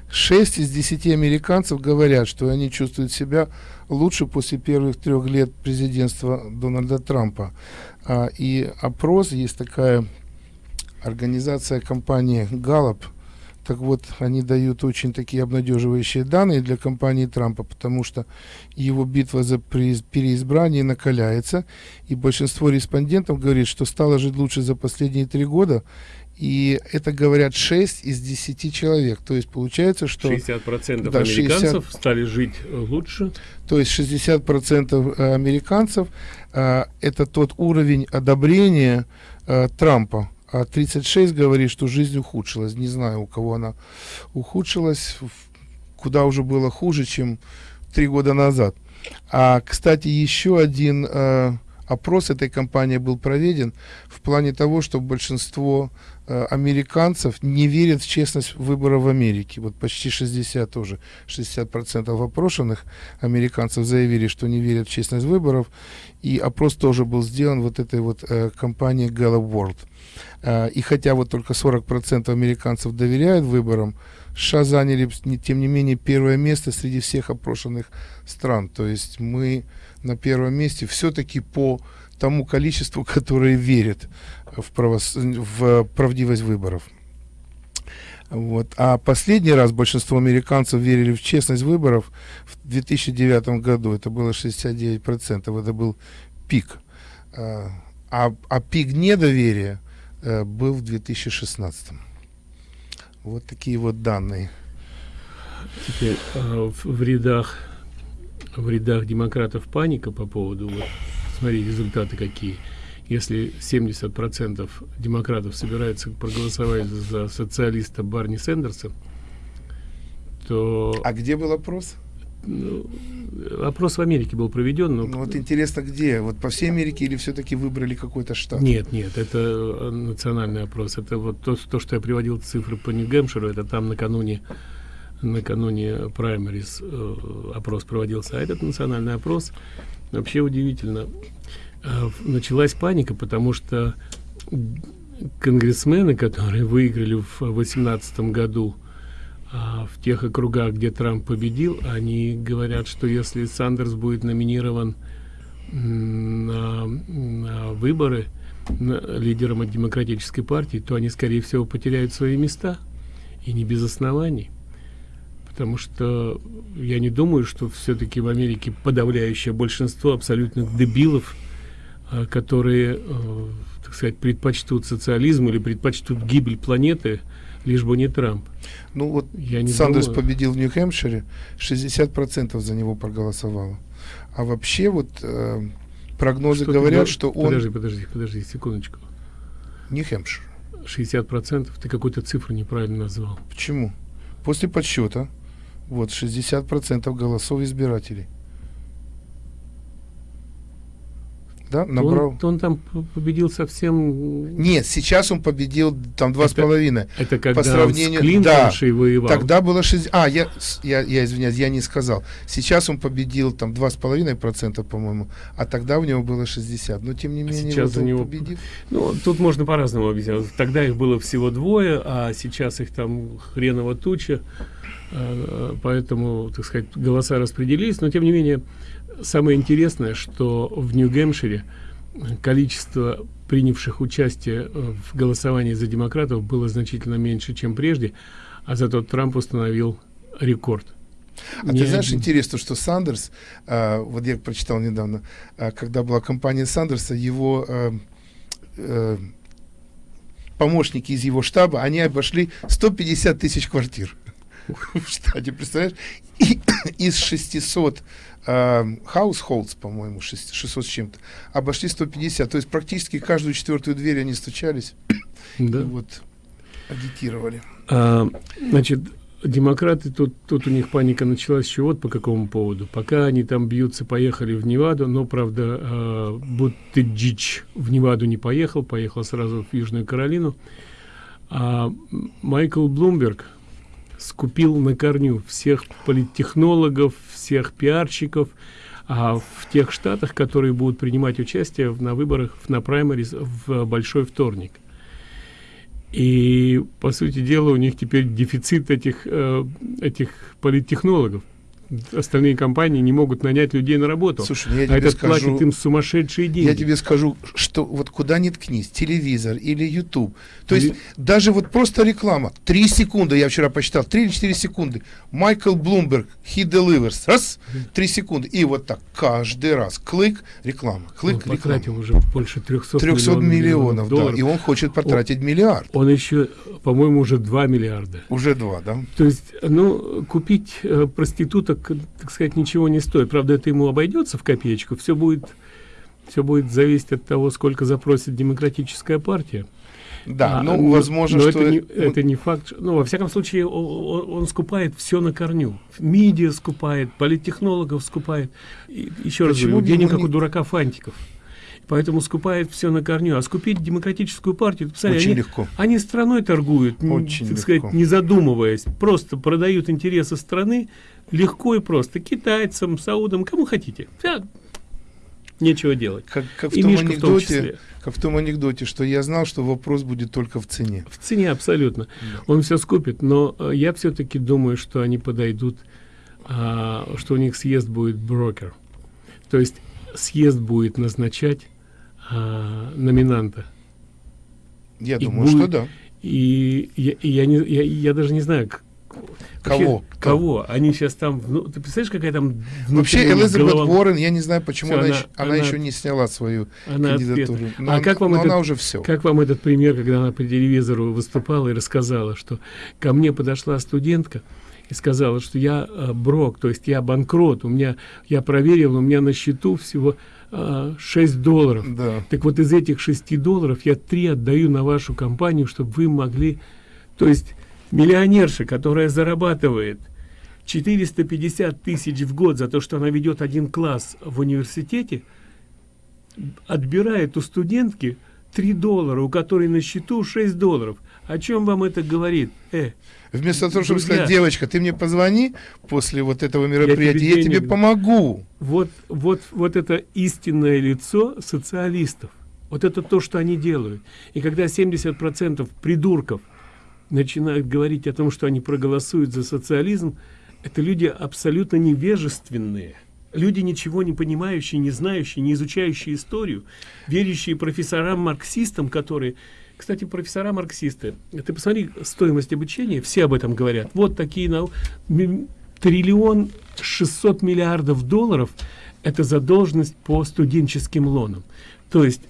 Speaker 7: 6 из 10 американцев говорят, что они чувствуют себя лучше после первых трех лет президентства Дональда Трампа. А, и опрос, есть такая организация компании Gallup, так вот, они дают очень такие обнадеживающие данные для компании Трампа, потому что его битва за переизбрание накаляется, и большинство респондентов говорит, что стало жить лучше за последние три года, и это говорят 6 из 10 человек. То есть получается, что...
Speaker 6: 60%
Speaker 7: Да, 60
Speaker 6: американцев стали жить э, лучше.
Speaker 7: то есть 60% э, американцев э, это тот уровень одобрения э, Трампа. А 36 говорит, что жизнь ухудшилась. Не знаю, у кого она ухудшилась, куда уже было хуже, чем три года назад. А, кстати, еще один э, опрос этой компании был проведен в плане того, что большинство американцев не верят в честность выборов в Америке. Вот почти 60 тоже, 60% опрошенных американцев заявили, что не верят в честность выборов. И опрос тоже был сделан вот этой вот э, компанией Gallup World. Э, и хотя вот только 40% американцев доверяют выборам, США заняли, тем не менее, первое место среди всех опрошенных стран. То есть мы на первом месте все-таки по тому количеству, которые верят в, правос- в правдивость выборов. Вот. А последний раз большинство американцев верили в честность выборов в 2009 году. Это было 69%. Это был пик. А, а, а пик недоверия э, был в 2016. Вот такие вот данные.
Speaker 6: Теперь э, в рядах в рядах демократов паника по поводу вот, смотри результаты какие если 70% демократов собираются проголосовать за социалиста Барни Сэндерса то
Speaker 7: А где был опрос?
Speaker 6: ну, опрос в Америке был проведен но
Speaker 7: Ну вот интересно, где? Вот по всей Америке или все-таки выбрали какой-то штат?
Speaker 6: Нет, нет, это национальный опрос. Это вот то, то, что я приводил цифры по Нью-Гэмпширу, это там накануне накануне праймерис э, опрос проводился, а этот национальный опрос вообще удивительно. Э, началась паника, потому что конгрессмены, которые выиграли в 2018 году а, в тех округах, где Трамп победил, они говорят, что если Сандерс будет номинирован на, на выборы на- лидером от демократической партии, то они, скорее всего, потеряют свои места. И не без оснований. Потому что я не думаю, что все-таки в Америке подавляющее большинство абсолютных дебилов, а, которые, э, так сказать, предпочтут социализм или предпочтут гибель планеты, лишь бы не Трамп.
Speaker 7: Ну вот
Speaker 6: Я не
Speaker 7: Сандерс
Speaker 6: думаю.
Speaker 7: победил в Нью-Хэмпшире, 60% за него проголосовало. А вообще вот э, прогнозы
Speaker 6: Что
Speaker 7: говорят,
Speaker 6: гов-
Speaker 7: что он...
Speaker 6: Подожди, подожди, подожди, секундочку.
Speaker 7: Нью-Хэмпшир.
Speaker 6: 60% ты какую-то цифру неправильно назвал.
Speaker 7: Почему? После подсчета вот 60% голосов избирателей. Да, набрал.
Speaker 6: Он, он там победил совсем...
Speaker 7: Нет, сейчас он победил там два с
Speaker 6: Это-
Speaker 7: половиной.
Speaker 6: это когда
Speaker 7: по
Speaker 6: он с
Speaker 7: сравнению,
Speaker 6: Клинтоншей
Speaker 7: да,
Speaker 6: воевал.
Speaker 7: Тогда было 60. А, я, с- я, я извиняюсь, я не сказал. Сейчас он победил там два с половиной процента, по-моему, а тогда у него было 60. Но тем не менее,
Speaker 6: сейчас
Speaker 7: вот
Speaker 6: у
Speaker 7: он
Speaker 6: него-
Speaker 7: победил.
Speaker 6: Ну, тут можно по-разному объяснять. Тогда их было всего двое, а сейчас их там хреново туча. Э, Поэтому, так сказать, голоса распределились. Но, тем не менее, самое интересное, что в Нью-Гэмпшире количество принявших участие э, в голосовании за демократов было значительно меньше, чем прежде, а зато Трамп установил рекорд.
Speaker 7: А
Speaker 6: Ни
Speaker 7: ты знаешь,
Speaker 6: один-
Speaker 7: интересно, что Сандерс, а, вот я прочитал недавно, а, когда была кампания Сандерса, его а, э, помощники из его штаба, они обошли 150 тысяч квартир в штате, представляешь? И из 600 а, households, по-моему, 600 600 с чем-то, обошли 150. То есть практически каждую четвертую дверь они стучались.
Speaker 6: Да.
Speaker 7: И вот агитировали.
Speaker 6: А, значит, демократы, тут, тут у них паника началась еще вот по какому поводу. Пока они там бьются, поехали в Неваду, но, правда, э, Буттеджич в Неваду не поехал, поехал сразу в Южную Каролину. А Майкл Блумберг скупил на корню всех политтехнологов, всех пиарщиков, а в тех штатах, которые будут принимать участие на выборах на праймерис в большой вторник. И, по сути дела, у них теперь дефицит этих, э, этих политтехнологов остальные компании не могут нанять людей на работу.
Speaker 7: Слушай, ну я
Speaker 6: а
Speaker 7: тебе
Speaker 6: этот
Speaker 7: скажу,
Speaker 6: платит им сумасшедшие деньги.
Speaker 7: Я тебе скажу, что вот куда ни ткнись, телевизор или YouTube, то есть даже вот просто реклама, три секунды, я вчера посчитал, три или четыре секунды, Майкл Блумберг, he delivers, раз, три секунды, и вот так каждый раз, клик, реклама, клик,
Speaker 6: он
Speaker 7: реклама.
Speaker 6: потратил уже больше 300,
Speaker 7: 300
Speaker 6: миллионов,
Speaker 7: миллионов, да,
Speaker 6: долларов.
Speaker 7: и он хочет потратить миллиард.
Speaker 6: Он еще, по-моему, уже 2 миллиарда.
Speaker 7: Уже два, да?
Speaker 6: То есть, ну, купить э, проституток, так сказать, ничего не стоит. Правда, это ему обойдется в копеечку. Все будет, все будет зависеть от того, сколько запросит демократическая партия.
Speaker 7: Да, ну, возможно,
Speaker 6: но
Speaker 7: что
Speaker 6: это не,
Speaker 7: это-
Speaker 6: не факт. Ну, во всяком случае, о- о- он, скупает все на корню. Медиа скупает, политтехнологов скупает. И, еще раз
Speaker 7: Почему
Speaker 6: говорю,
Speaker 7: бы
Speaker 6: денег
Speaker 7: ему
Speaker 6: как
Speaker 7: не-
Speaker 6: у дурака фантиков. Поэтому скупает все на корню. А скупить демократическую партию, посмотри,
Speaker 7: Очень
Speaker 6: они,
Speaker 7: легко.
Speaker 6: они страной торгуют,
Speaker 7: Очень
Speaker 6: так
Speaker 7: легко.
Speaker 6: сказать, не задумываясь. Просто продают интересы страны легко и просто. Китайцам, саудам, кому хотите. Вся- Нечего делать.
Speaker 7: Как, как в
Speaker 6: И
Speaker 7: том
Speaker 6: Мишка в том
Speaker 7: анекдоте,
Speaker 6: числе.
Speaker 7: как в том анекдоте, что я знал, что вопрос будет только в цене.
Speaker 6: В цене абсолютно. Он все скупит, но э, я все-таки думаю, что они подойдут, а, что у них съезд будет брокер. То есть съезд будет назначать а, номинанта.
Speaker 7: Я
Speaker 6: И
Speaker 7: думаю, что
Speaker 6: будет-
Speaker 7: да.
Speaker 6: И я, и я, не, я, я даже не знаю, к- вообще,
Speaker 7: Кого?
Speaker 6: Кого? Они сейчас там... Ну, ты представляешь, какая там...
Speaker 7: Вообще, Элизабет
Speaker 6: голова-
Speaker 7: Уоррен, я не знаю, почему
Speaker 6: Всё,
Speaker 7: она,
Speaker 6: она-
Speaker 7: еще, она
Speaker 6: она-
Speaker 7: еще не сняла свою
Speaker 6: Она
Speaker 7: кандидатуру.
Speaker 6: отпета.
Speaker 7: Но
Speaker 6: а как вам
Speaker 7: но
Speaker 6: этот,
Speaker 7: она уже все.
Speaker 6: Как вам этот пример, когда она по телевизору выступала и рассказала, что ко мне подошла студентка и сказала, что я э, брок, то есть я банкрот, у меня я проверил, у меня на счету всего э, 6 долларов.
Speaker 7: Да.
Speaker 6: Так вот из этих 6 долларов я 3 отдаю на вашу компанию, чтобы вы могли, то есть миллионерша, которая зарабатывает 450 тысяч в год за то, что она ведет один класс в университете, отбирает у студентки 3 доллара, у которой на счету 6 долларов. О чем вам это говорит? Э,
Speaker 7: Вместо того, чтобы
Speaker 6: друзья,
Speaker 7: сказать, девочка, ты мне позвони после вот этого мероприятия, я тебе,
Speaker 6: денег-
Speaker 7: помогу.
Speaker 6: Вот, вот, вот это истинное лицо социалистов. Вот это то, что они делают. И когда 70% придурков начинают говорить о том, что они проголосуют за социализм, это люди абсолютно невежественные. Люди, ничего не понимающие, не знающие, не изучающие историю, верящие профессорам-марксистам, которые... Кстати, профессора-марксисты, ты посмотри стоимость обучения, все об этом говорят. Вот такие нау... м- триллион 600 миллиардов долларов – это задолженность по студенческим лонам. То есть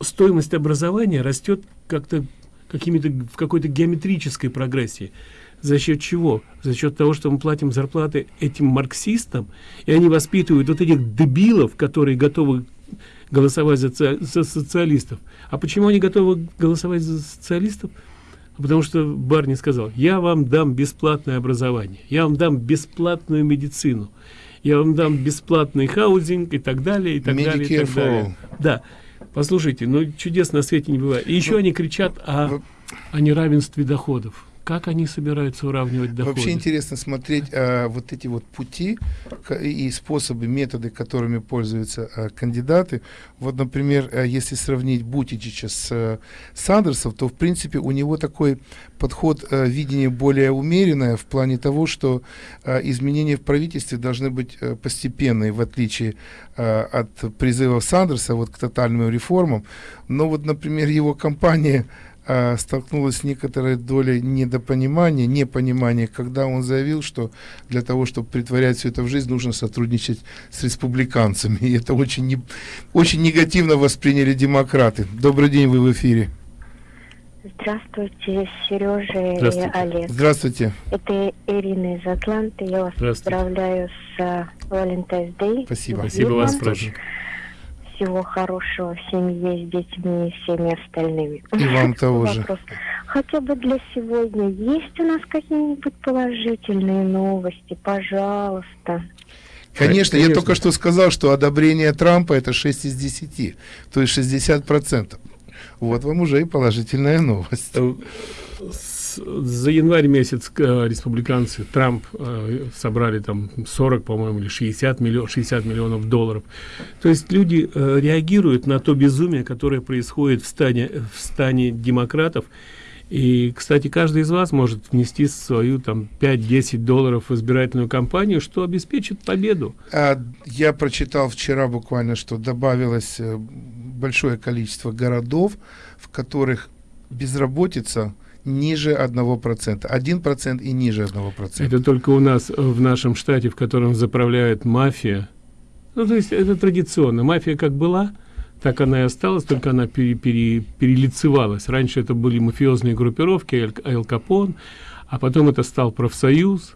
Speaker 6: стоимость образования растет как-то какими-то в какой-то геометрической прогрессии. За счет чего? За счет того, что мы платим зарплаты этим марксистам, и они воспитывают вот этих дебилов, которые готовы голосовать за, за социалистов. А почему они готовы голосовать за социалистов? Потому что Барни сказал, я вам дам бесплатное образование, я вам дам бесплатную медицину, я вам дам бесплатный хаузинг и так далее, и так далее. и
Speaker 7: Medicare
Speaker 6: так далее. Да. Послушайте, ну чудес на свете не бывает. И еще они кричат о, о неравенстве доходов. Как они собираются уравнивать доходы?
Speaker 7: Вообще интересно смотреть а, вот эти вот пути и способы, методы, которыми пользуются а, кандидаты. Вот, например, а, если сравнить Бутичича с а, Сандерсом, то, в принципе, у него такой подход, а, видение более умеренное в плане того, что а, изменения в правительстве должны быть а, постепенные, в отличие а, от призывов Сандерса вот, к тотальным реформам. Но вот, например, его компания а, столкнулась с некоторой долей недопонимания, непонимания, когда он заявил, что для того, чтобы притворять все это в жизнь, нужно сотрудничать с республиканцами. И это очень, не- очень негативно восприняли демократы. Добрый день, вы в эфире.
Speaker 13: Здравствуйте, Сережа и
Speaker 7: Здравствуйте.
Speaker 13: Олег.
Speaker 7: Здравствуйте.
Speaker 13: Это Ирина из Атланты. Я вас поздравляю с а, Valentine's Day.
Speaker 7: Спасибо.
Speaker 6: Спасибо вас тоже.
Speaker 13: Всего хорошего в семье с детьми и всеми остальными.
Speaker 7: И вам того же.
Speaker 13: Вопрос. Хотя бы для сегодня есть у нас какие-нибудь положительные новости? Пожалуйста.
Speaker 7: Конечно, я только что сказал, что одобрение Трампа это 6 из 10, то есть 60%. Вот вам уже и положительная новость.
Speaker 6: За январь месяц э, республиканцы Трамп э, собрали там 40 по-моему или 60 миллионов 60 миллионов долларов. То есть люди э, реагируют на то безумие которое происходит в стане в стане демократов. И кстати каждый из вас может внести свою там 5-10 долларов в избирательную кампанию что обеспечит победу.
Speaker 7: А, я прочитал вчера буквально что добавилось э, большое количество городов в которых безработица ниже одного процента. один процент и ниже одного процента.
Speaker 6: Это только у нас в нашем штате в котором заправляет мафия. Ну то есть это традиционно. Мафия как была так она и осталась только она пере, пере, перелицевалась. Раньше это были мафиозные группировки Эль Капон а потом это стал профсоюз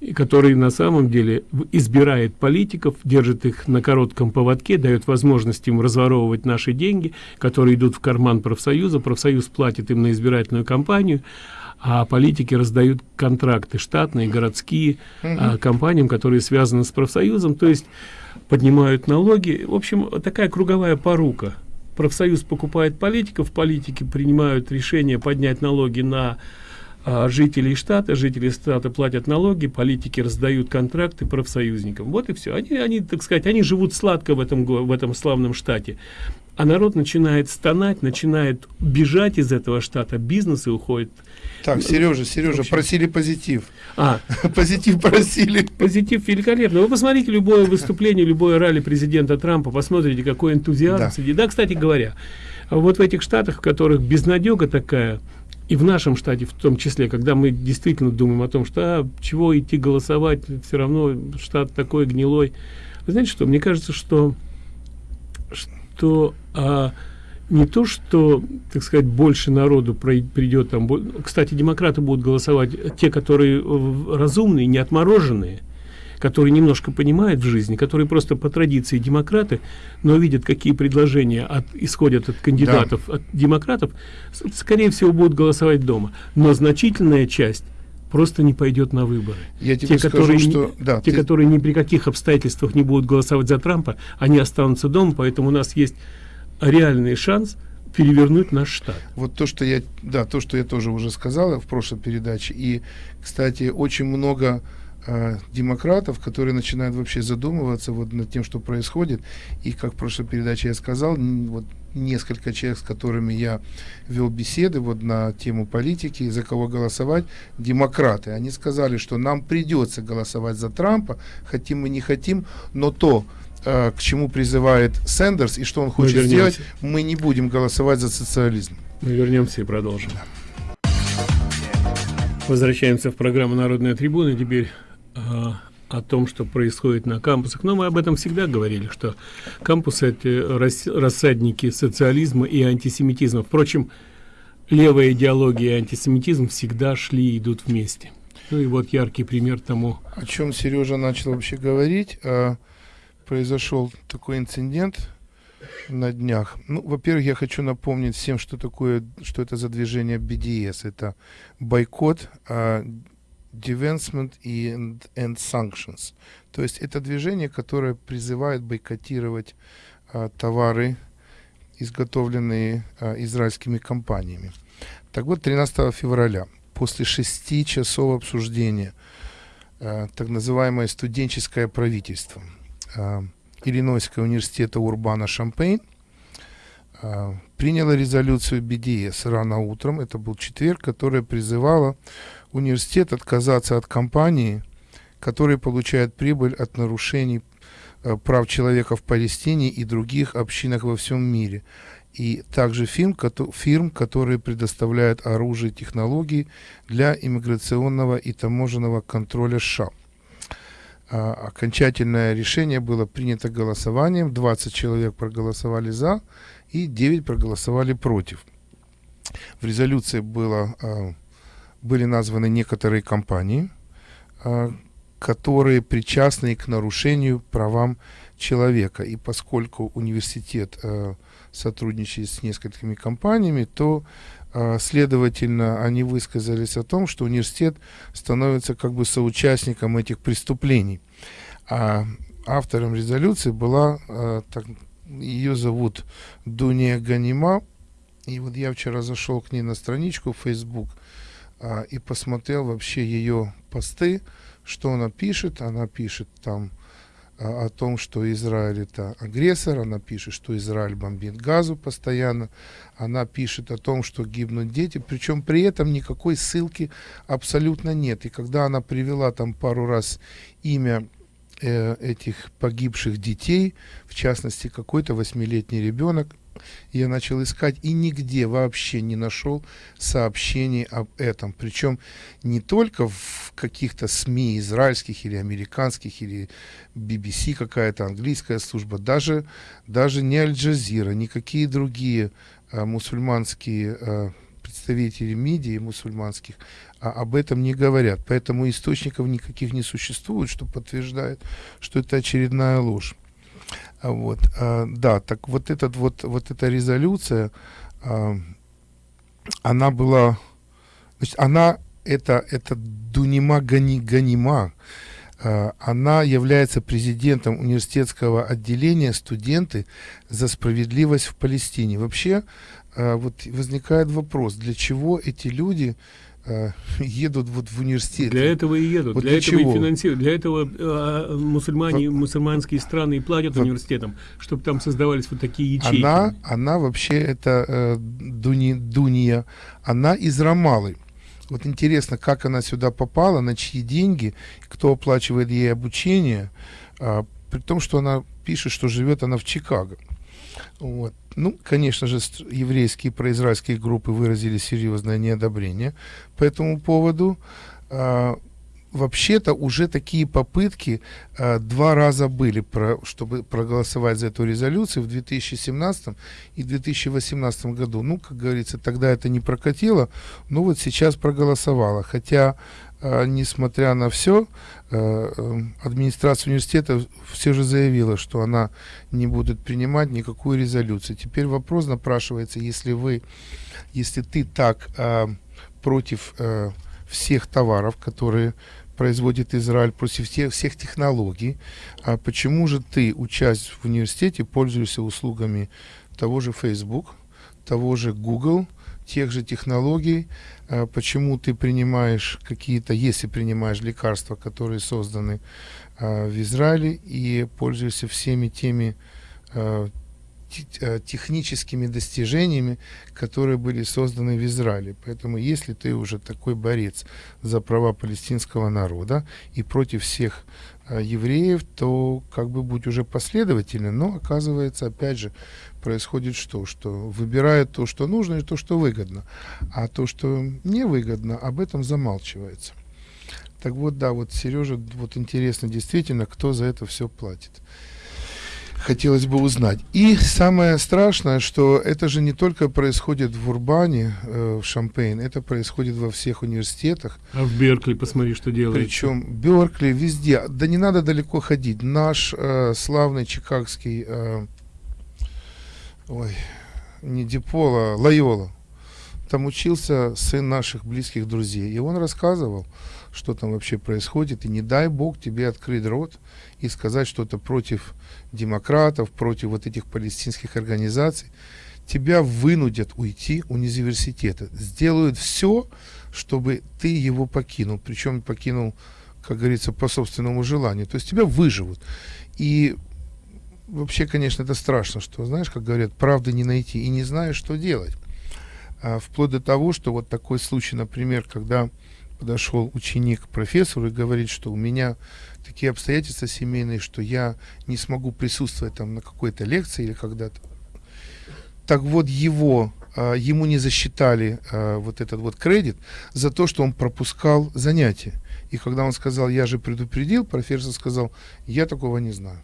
Speaker 6: и который на самом деле избирает политиков, держит их на коротком поводке, дает возможность им разворовывать наши деньги, которые идут в карман профсоюза, профсоюз платит им на избирательную кампанию, а политики раздают контракты штатные, городские, угу. а, компаниям, которые связаны с профсоюзом, то есть поднимают налоги. В общем, такая круговая порука. Профсоюз покупает политиков, политики принимают решение поднять налоги на а, жителей штата, жители штата платят налоги, политики раздают контракты профсоюзникам. Вот и все. Они, они, так сказать, они живут сладко в этом, в этом славном штате. А народ начинает стонать, начинает бежать из этого штата, бизнесы уходят.
Speaker 7: Так, Сережа, Сережа, общем... просили позитив.
Speaker 6: А,
Speaker 7: позитив просили.
Speaker 6: Позитив великолепно. Вы посмотрите любое выступление, любое ралли президента Трампа, посмотрите, какой энтузиазм да. сидит. Да, кстати говоря, вот в этих штатах, в которых безнадега такая, и в нашем штате в том числе, когда мы действительно думаем о том, что а, чего идти голосовать, все равно штат такой гнилой. Знаете что, мне кажется, что, что а, не то, что, так сказать, больше народу придет там, кстати, демократы будут голосовать, те, которые разумные, не отмороженные, которые немножко понимают в жизни, которые просто по традиции демократы, но видят, какие предложения от, исходят от кандидатов, да. от демократов, скорее всего, будут голосовать дома. Но значительная часть просто не пойдет на выборы.
Speaker 7: Я тебе те, скажу, которые, что... Да,
Speaker 6: те, ты... которые ни при каких обстоятельствах не будут голосовать за Трампа, они останутся дома, поэтому у нас есть реальный шанс перевернуть наш штат.
Speaker 7: Вот то, что я, да, то, что я тоже уже сказала в прошлой передаче. И, кстати, очень много э, демократов, которые начинают вообще задумываться вот над тем, что происходит. И как в прошлой передаче я сказал, вот несколько человек, с которыми я вел беседы вот на тему политики, за кого голосовать, демократы. Они сказали, что нам придется голосовать за Трампа, хотим мы не хотим, но то, э, к чему призывает Сэндерс и что он хочет сделать, мы не будем голосовать за социализм.
Speaker 6: Мы вернемся и продолжим. Возвращаемся в программу «Народная трибуна». Теперь о том, что происходит на кампусах. Но мы об этом всегда говорили, что кампусы – это рассадники социализма и антисемитизма. Впрочем, левая идеология и антисемитизм всегда шли и идут вместе. Ну и вот яркий пример тому.
Speaker 7: О чем Сережа начал вообще говорить. А, произошел такой инцидент на днях. Ну, во-первых, я хочу напомнить всем, что такое, что это за движение BDS. Это бойкот, uh, Devancement и and, and Sanctions. То есть это движение, которое призывает бойкотировать uh, товары, изготовленные uh, израильскими компаниями. Так вот, 13 февраля, после шести часов обсуждения, uh, так называемое студенческое правительство – э, Иллинойского университета Урбана Шампейн э, приняла резолюцию БДС рано утром, это был четверг, которая призывала университет отказаться от компании, которая получает прибыль от нарушений э, прав человека в Палестине и других общинах во всем мире. И также фирм, фирм, которые предоставляют оружие и технологии для иммиграционного и таможенного контроля США. А, окончательное решение было принято голосованием. 20 человек проголосовали за и 9 проголосовали против. В резолюции было, а, были названы некоторые компании, а, которые причастны к нарушению правам человека. И поскольку университет сотрудничает с несколькими компаниями, то а, следовательно, они высказались о том, что университет становится как бы соучастником этих преступлений. А автором резолюции была, а, так, ее зовут Дуния Ганима, и вот я вчера зашел к ней на страничку в Facebook, а, и посмотрел вообще ее посты, что она пишет. Она пишет там а, о том, что Израиль это агрессор, она пишет, что Израиль бомбит газу постоянно, она пишет о том, что гибнут дети, причем при этом никакой ссылки абсолютно нет. И когда она привела там пару раз имя э, этих погибших детей, в частности какой-то восьмилетний ребенок, я начал искать и нигде вообще не нашел сообщений об этом. Причем не только в каких-то СМИ израильских или американских, или BBC какая-то английская служба, даже, даже не Аль-Джазира, никакие другие а, мусульманские а, представители медиа мусульманских а, об этом не говорят. Поэтому источников никаких не существует, что подтверждает, что это очередная ложь. А вот, а, да, так вот этот вот, вот эта резолюция, а, она была, значит, она, это, это Дунима Гани, Ганима, она является президентом университетского отделения «Студенты за справедливость в Палестине». Вообще, вот возникает вопрос, для чего эти люди э, едут вот в университет.
Speaker 6: Для этого и едут, вот для, для этого чего? и финансируют. Для этого э, мусульмане, мусульманские страны и платят во... университетам, чтобы там создавались вот такие ячейки.
Speaker 7: Она, она вообще, это э, Дуни, Дуния, она из Рамалы. Вот интересно, как она сюда попала, на чьи деньги, кто оплачивает ей обучение, э, при том, что она пишет, что живет она в Чикаго. Вот. Ну, конечно же, еврейские произраильские группы выразили серьезное неодобрение по этому поводу. А, Вообще-то уже такие попытки а, два раза были, про, чтобы проголосовать за эту резолюцию в 2017 и 2018 году. Ну, как говорится, тогда это не прокатило, но вот сейчас проголосовало. Хотя несмотря на все, а, э, администрация университета все же заявила, что она не будет принимать никакую резолюцию. Теперь вопрос напрашивается, если вы, если ты так а, против всех товаров, которые производит Израиль, против всех, всех технологий, а почему же ты, учась в университете, пользуешься услугами того же Facebook, того же Google, тех же технологий, а, почему ты принимаешь какие-то, если принимаешь лекарства, которые созданы а, в Израиле, и пользуешься всеми теми а, техническими достижениями, которые были созданы в Израиле. Поэтому если ты уже такой борец за права палестинского народа и против всех евреев, то как бы будь уже последовательным. Но оказывается, опять же, происходит что? Что выбирают то, что нужно и то, что выгодно. А то, что невыгодно, об этом замалчивается. Так вот, да, вот Сережа, вот интересно действительно, кто за это все платит. Хотелось бы узнать. И самое страшное, что это же не только происходит в Урбане, э, в Шампейн, это происходит во всех университетах.
Speaker 6: А в Беркли, посмотри, что делает.
Speaker 7: Причем Беркли везде. Да не надо далеко ходить. Наш э, славный чикагский э, ой, не Дипола, Лайола. Там учился сын наших близких друзей. И он рассказывал, что там вообще происходит. И не дай бог тебе открыть рот и сказать что-то против демократов, против вот этих палестинских организаций. Тебя вынудят уйти у университета. Сделают все, чтобы ты его покинул. Причем покинул, как говорится, по собственному желанию. То есть тебя выживут. И вообще, конечно, это страшно, что, знаешь, как говорят, правды не найти и не знаешь, что делать. А, вплоть до того, что вот такой случай, например, когда подошел ученик к профессору и говорит, что у меня такие обстоятельства семейные, что я не смогу присутствовать там на какой-то лекции или когда-то. Так вот его, а, ему не засчитали а, вот этот вот кредит за то, что он пропускал занятия. И когда он сказал, я же предупредил, профессор сказал, я такого не знаю.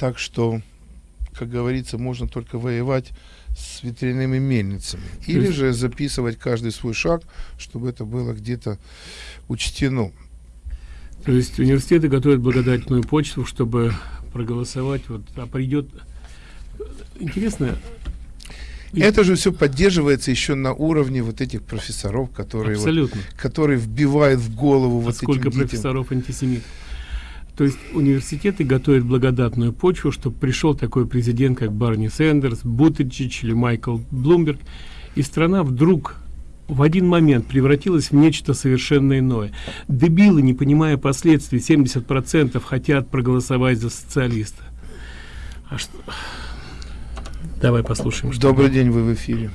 Speaker 7: Так что, как говорится, можно только воевать с ветряными мельницами. Или же записывать каждый свой шаг, чтобы это было где-то учтено.
Speaker 6: То есть университеты готовят благодатную почту, чтобы проголосовать, вот, а придет... Интересно,
Speaker 7: это же все поддерживается еще на уровне вот этих профессоров, которые, Вот, которые вбивают в голову а вот
Speaker 6: сколько профессоров антисемитов? То есть университеты готовят благодатную почву, чтобы пришел такой президент, как Барни Сэндерс, Бутиджич или Майкл Блумберг, и страна вдруг в один момент превратилось в нечто совершенно иное. Дебилы, не понимая последствий, 70% хотят проголосовать за социалиста. А что... Давай послушаем.
Speaker 7: Что Добрый день, вы в эфире.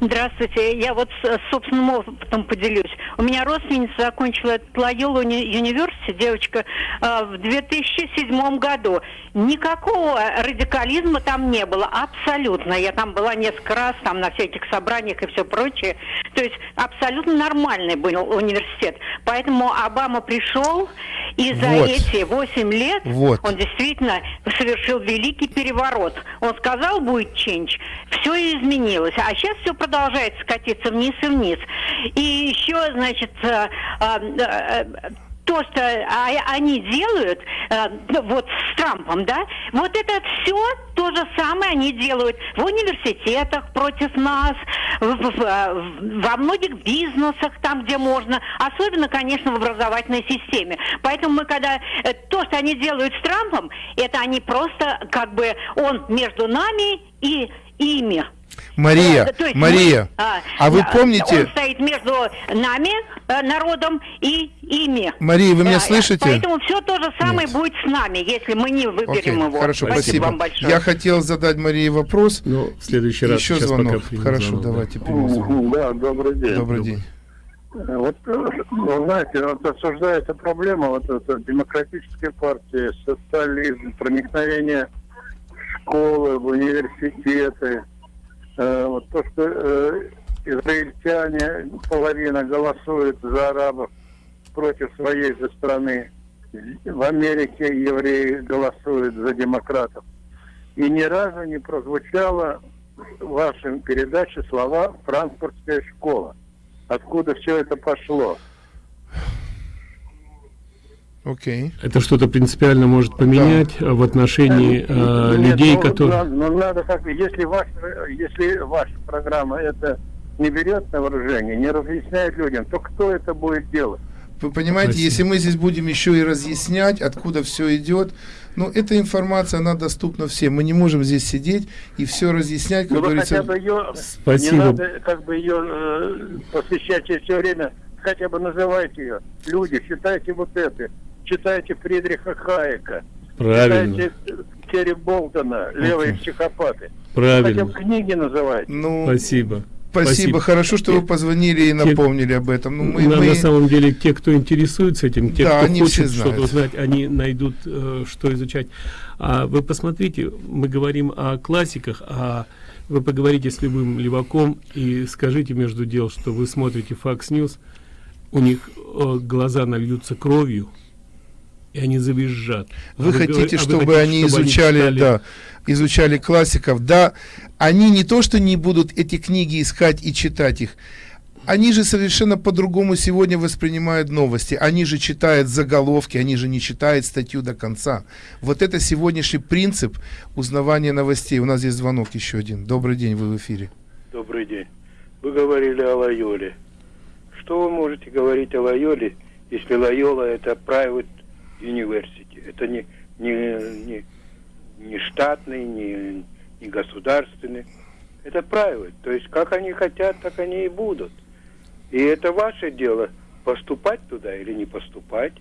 Speaker 4: Здравствуйте. Я вот с собственным опытом поделюсь. У меня родственница закончила Лайолу университет, девочка, э, в 2007 году. Никакого радикализма там не было, абсолютно. Я там была несколько раз, там на всяких собраниях и все прочее. То есть абсолютно нормальный был университет. Поэтому Обама пришел, и за вот. эти 8 лет вот. он действительно совершил великий переворот. Он сказал, будет change, все изменилось. А сейчас все продолжает скатиться вниз и вниз. И еще, значит, э, э, то, что они делают э, вот с Трампом, да, вот это все то же самое они делают в университетах против нас, в, в, во многих бизнесах, там, где можно, особенно, конечно, в образовательной системе. Поэтому мы, когда э, то, что они делают с Трампом, это они просто как бы он между нами и ими.
Speaker 7: Мария, да, есть Мария, мы, а, а вы помните...
Speaker 4: Он стоит между нами, э, народом, и ими.
Speaker 7: Мария, вы меня а, слышите?
Speaker 4: Поэтому все то же самое Нет. будет с нами, если мы не выберем Окей, его.
Speaker 7: Хорошо, спасибо. спасибо. Вам большое. Я хотел задать Марии вопрос.
Speaker 6: Ну, в следующий раз.
Speaker 7: Еще звонок. Хорошо, звонок, давайте да.
Speaker 8: примем Да, добрый день.
Speaker 7: Добрый день.
Speaker 8: Вот, вы знаете, вот обсуждается проблема вот эта демократической партии, социализм, проникновение школы, в университеты, Э, вот то, что э, израильтяне, половина голосует за арабов против своей же страны. В Америке евреи голосуют за демократов. И ни разу не прозвучало в вашей передаче слова «франкфуртская школа». Откуда все это пошло?
Speaker 7: Окей. Okay.
Speaker 6: Это что-то принципиально может поменять да. в отношении э, Нет, людей, ну, которые...
Speaker 8: Ну, ну, надо как если, ваш, если ваша программа это не берет на вооружение, не разъясняет людям, то кто это будет делать?
Speaker 7: Вы понимаете, Спасибо. если мы здесь будем еще и разъяснять, откуда все идет, ну, эта информация, она доступна всем. Мы не можем здесь сидеть и все разъяснять, как ну, говорится.
Speaker 8: Хотя бы ее, Спасибо. Не надо как бы ее э, посвящать все время, хотя бы называйте ее. Люди, считайте вот это читайте Фридриха Хайека,
Speaker 6: Правильно.
Speaker 8: читайте Терри Болтона, «Левые okay. психопаты».
Speaker 6: Правильно.
Speaker 8: Хотя бы книги называйте.
Speaker 6: Ну, Спасибо.
Speaker 7: Спасибо. Спасибо. Хорошо, что вы позвонили и напомнили те, об этом.
Speaker 6: Ну, мы, на, мы... на самом деле, те, кто интересуется этим, те, да, кто хочет что-то узнать, они найдут, э, что изучать. А вы посмотрите, мы говорим о классиках, а вы поговорите с любым леваком и скажите между дел, что вы смотрите Fox News, у них э, глаза нальются кровью, и они завизжат.
Speaker 7: Вы а хотите, вы, чтобы а вы хотите, они чтобы изучали, они да, изучали классиков? Да, они не то, что не будут эти книги искать и читать их, они же совершенно по-другому сегодня воспринимают новости. Они же читают заголовки, они же не читают статью до конца. Вот это сегодняшний принцип узнавания новостей. У нас есть звонок еще один. Добрый день, вы в эфире.
Speaker 14: Добрый день. Вы говорили о Лайоле. Что вы можете говорить о Лайоле, если Лайола это private University. Это не, не, не, не штатный, не, не государственный. Это правило. То есть как они хотят, так они и будут. И это ваше дело, поступать туда или не поступать.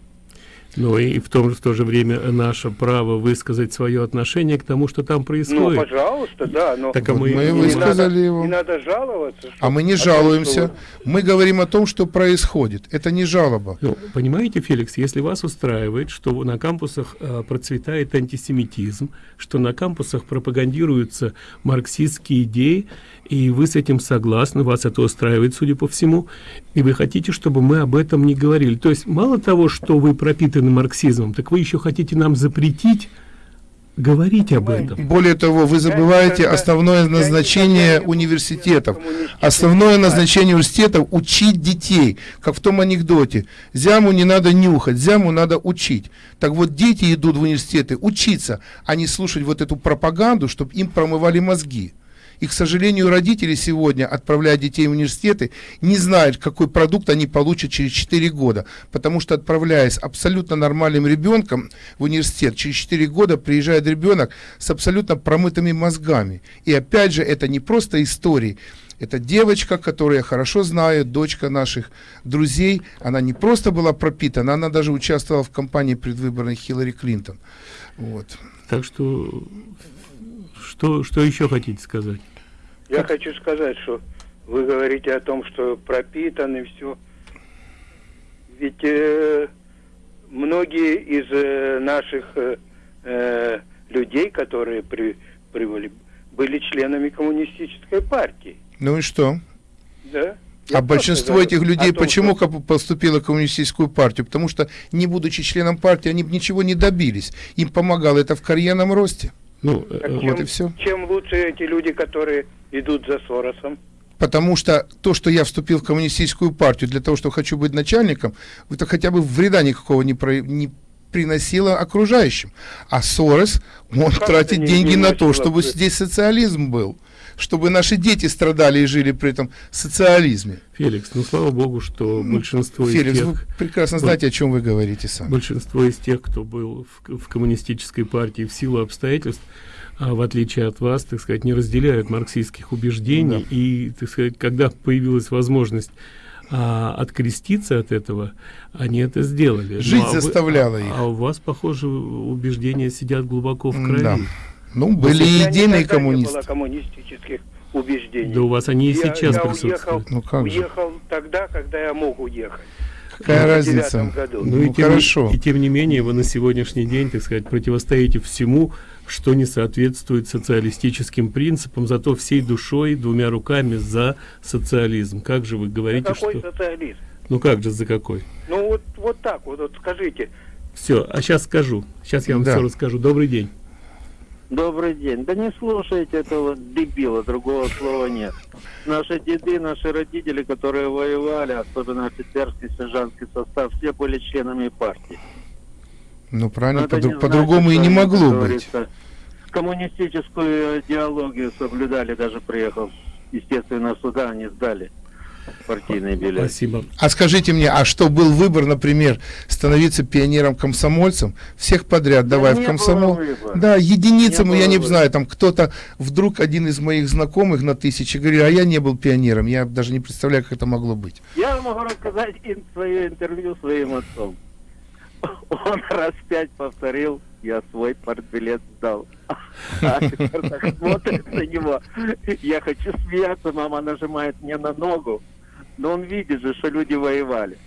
Speaker 6: Ну и в, том, в то же время наше право высказать свое отношение к тому, что там происходит.
Speaker 14: Ну, пожалуйста, да. Но
Speaker 7: так, а мы, мы высказали
Speaker 14: надо,
Speaker 7: его.
Speaker 14: Не надо жаловаться.
Speaker 7: А мы не жалуемся. Что... Мы говорим о том, что происходит. Это не жалоба.
Speaker 6: Ну, понимаете, Феликс, если вас устраивает, что на кампусах э, процветает антисемитизм, что на кампусах пропагандируются марксистские идеи, и вы с этим согласны, вас это устраивает, судя по всему, и вы хотите, чтобы мы об этом не говорили. То есть мало того, что вы пропитаны марксизмом, так вы еще хотите нам запретить говорить об этом.
Speaker 7: Более того, вы забываете основное назначение университетов. Основное назначение университетов – учить детей. Как в том анекдоте. Зяму не надо нюхать, зяму надо учить. Так вот, дети идут в университеты учиться, а не слушать вот эту пропаганду, чтобы им промывали мозги. И, к сожалению, родители сегодня, отправляя детей в университеты, не знают, какой продукт они получат через 4 года. Потому что, отправляясь абсолютно нормальным ребенком в университет, через 4 года приезжает ребенок с абсолютно промытыми мозгами. И опять же, это не просто истории, Это девочка, которую я хорошо знаю, дочка наших друзей. Она не просто была пропитана, она даже участвовала в кампании предвыборной Хиллари Клинтон. Вот.
Speaker 6: Так что, что, что еще хотите сказать?
Speaker 14: Я хочу сказать, что вы говорите о том, что пропитан и все. Ведь э, многие из э, наших э, э, людей, которые при, прибыли, были членами коммунистической партии.
Speaker 7: Ну и что?
Speaker 14: Да?
Speaker 7: а большинство этих людей том, почему что... поступило в коммунистическую партию? Потому что, не будучи членом партии, они ничего не добились. Им помогало это в карьерном росте.
Speaker 6: Ну,
Speaker 14: так вот чем, и все. Чем лучше эти люди, которые идут за Соросом?
Speaker 7: Потому что то, что я вступил в коммунистическую партию для того, что хочу быть начальником, это хотя бы вреда никакого не, про, не приносило окружающим. А Сорос, он как тратит деньги на то, чтобы здесь социализм был чтобы наши дети страдали и жили при этом социализме.
Speaker 6: Феликс, ну слава богу, что большинство
Speaker 7: Феликс,
Speaker 6: из тех...
Speaker 7: вы прекрасно знаете, о чем вы говорите сам.
Speaker 6: Большинство из тех, кто был в, в коммунистической партии в силу обстоятельств, а, в отличие от вас, так сказать, не разделяют марксистских убеждений. Да. И, так сказать, когда появилась возможность а, откреститься от этого, они это сделали.
Speaker 7: Жить ну, а заставляла
Speaker 6: вы,
Speaker 7: их.
Speaker 6: А, а у вас, похоже, убеждения сидят глубоко в крови. Да.
Speaker 7: Ну, были единые коммунисты.
Speaker 14: Не было коммунистических убеждений.
Speaker 6: Да у вас они и
Speaker 14: я,
Speaker 6: сейчас
Speaker 14: я
Speaker 6: присутствуют.
Speaker 14: Уехал,
Speaker 7: ну, как
Speaker 14: уехал же? тогда, когда я мог уехать.
Speaker 7: Какая разница?
Speaker 6: Году. Ну, ну и, тем, хорошо. И, и тем не менее вы на сегодняшний день, так сказать, противостоите всему, что не соответствует социалистическим принципам, зато всей душой, двумя руками за социализм. Как же вы говорите,
Speaker 14: за какой
Speaker 6: что...
Speaker 14: социализм?
Speaker 6: Ну как же, за какой?
Speaker 14: Ну вот, вот так вот, вот скажите.
Speaker 6: Все, а сейчас скажу. Сейчас я вам да. все расскажу. Добрый день.
Speaker 15: Добрый день. Да не слушайте этого дебила, другого слова нет. Наши деды, наши родители, которые воевали, особенно офицерский, сержантский состав, все были членами партии.
Speaker 7: Ну правильно, по- по-другому и не могло быть.
Speaker 15: Коммунистическую идеологию соблюдали, даже приехал. Естественно, суда они сдали партийные билеты.
Speaker 6: Спасибо.
Speaker 7: А скажите мне, а что был выбор, например, становиться пионером-комсомольцем? Всех подряд да давай в комсомол. Да, единицам, я не выбора. знаю, там кто-то, вдруг один из моих знакомых на тысячи говорит, а я не был пионером, я даже не представляю, как это могло быть.
Speaker 15: Я могу рассказать свое интервью своим отцом. Он раз пять повторил, я свой партбилет сдал. А смотрит на него. Я хочу смеяться, мама нажимает мне на ногу. Но он видит же, что люди воевали.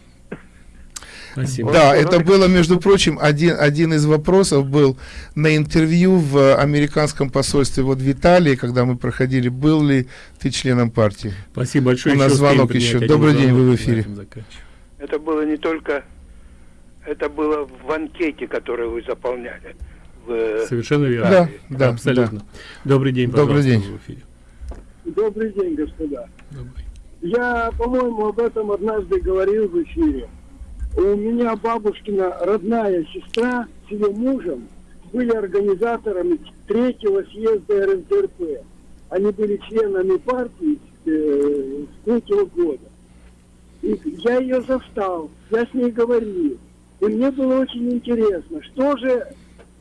Speaker 7: Спасибо. Да, это было, между прочим, один, один из вопросов был на интервью в американском посольстве вот в Италии, когда мы проходили, был ли ты членом партии?
Speaker 6: Спасибо большое.
Speaker 7: У нас звонок еще. Добрый день, вы в эфире.
Speaker 14: Это было не только, это было в анкете, которую вы заполняли.
Speaker 6: В Совершенно верно. Да,
Speaker 7: да,
Speaker 6: абсолютно. Да. Добрый день,
Speaker 7: Добрый день.
Speaker 6: В эфире.
Speaker 16: Добрый день, господа. Добрый. Я, по-моему, об этом однажды говорил в эфире. У меня бабушкина родная сестра с ее мужем были организаторами третьего съезда РСДРП. Они были членами партии э, с третьего года. И я ее застал, я с ней говорил. И мне было очень интересно, что же,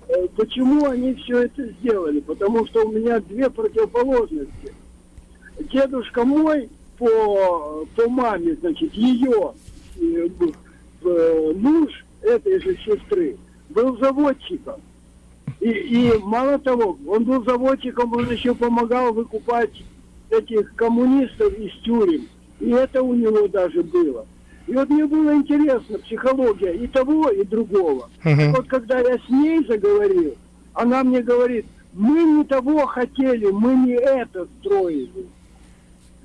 Speaker 16: э, почему они все это сделали. Потому что у меня две противоположности. Дедушка мой по, по маме, значит, ее э, э, муж этой же сестры был заводчиком. И, и мало того, он был заводчиком, он еще помогал выкупать этих коммунистов из тюрем. И это у него даже было. И вот мне было интересно психология и того, и другого. Uh-huh. Вот когда я с ней заговорил, она мне говорит, мы не того хотели, мы не это строили.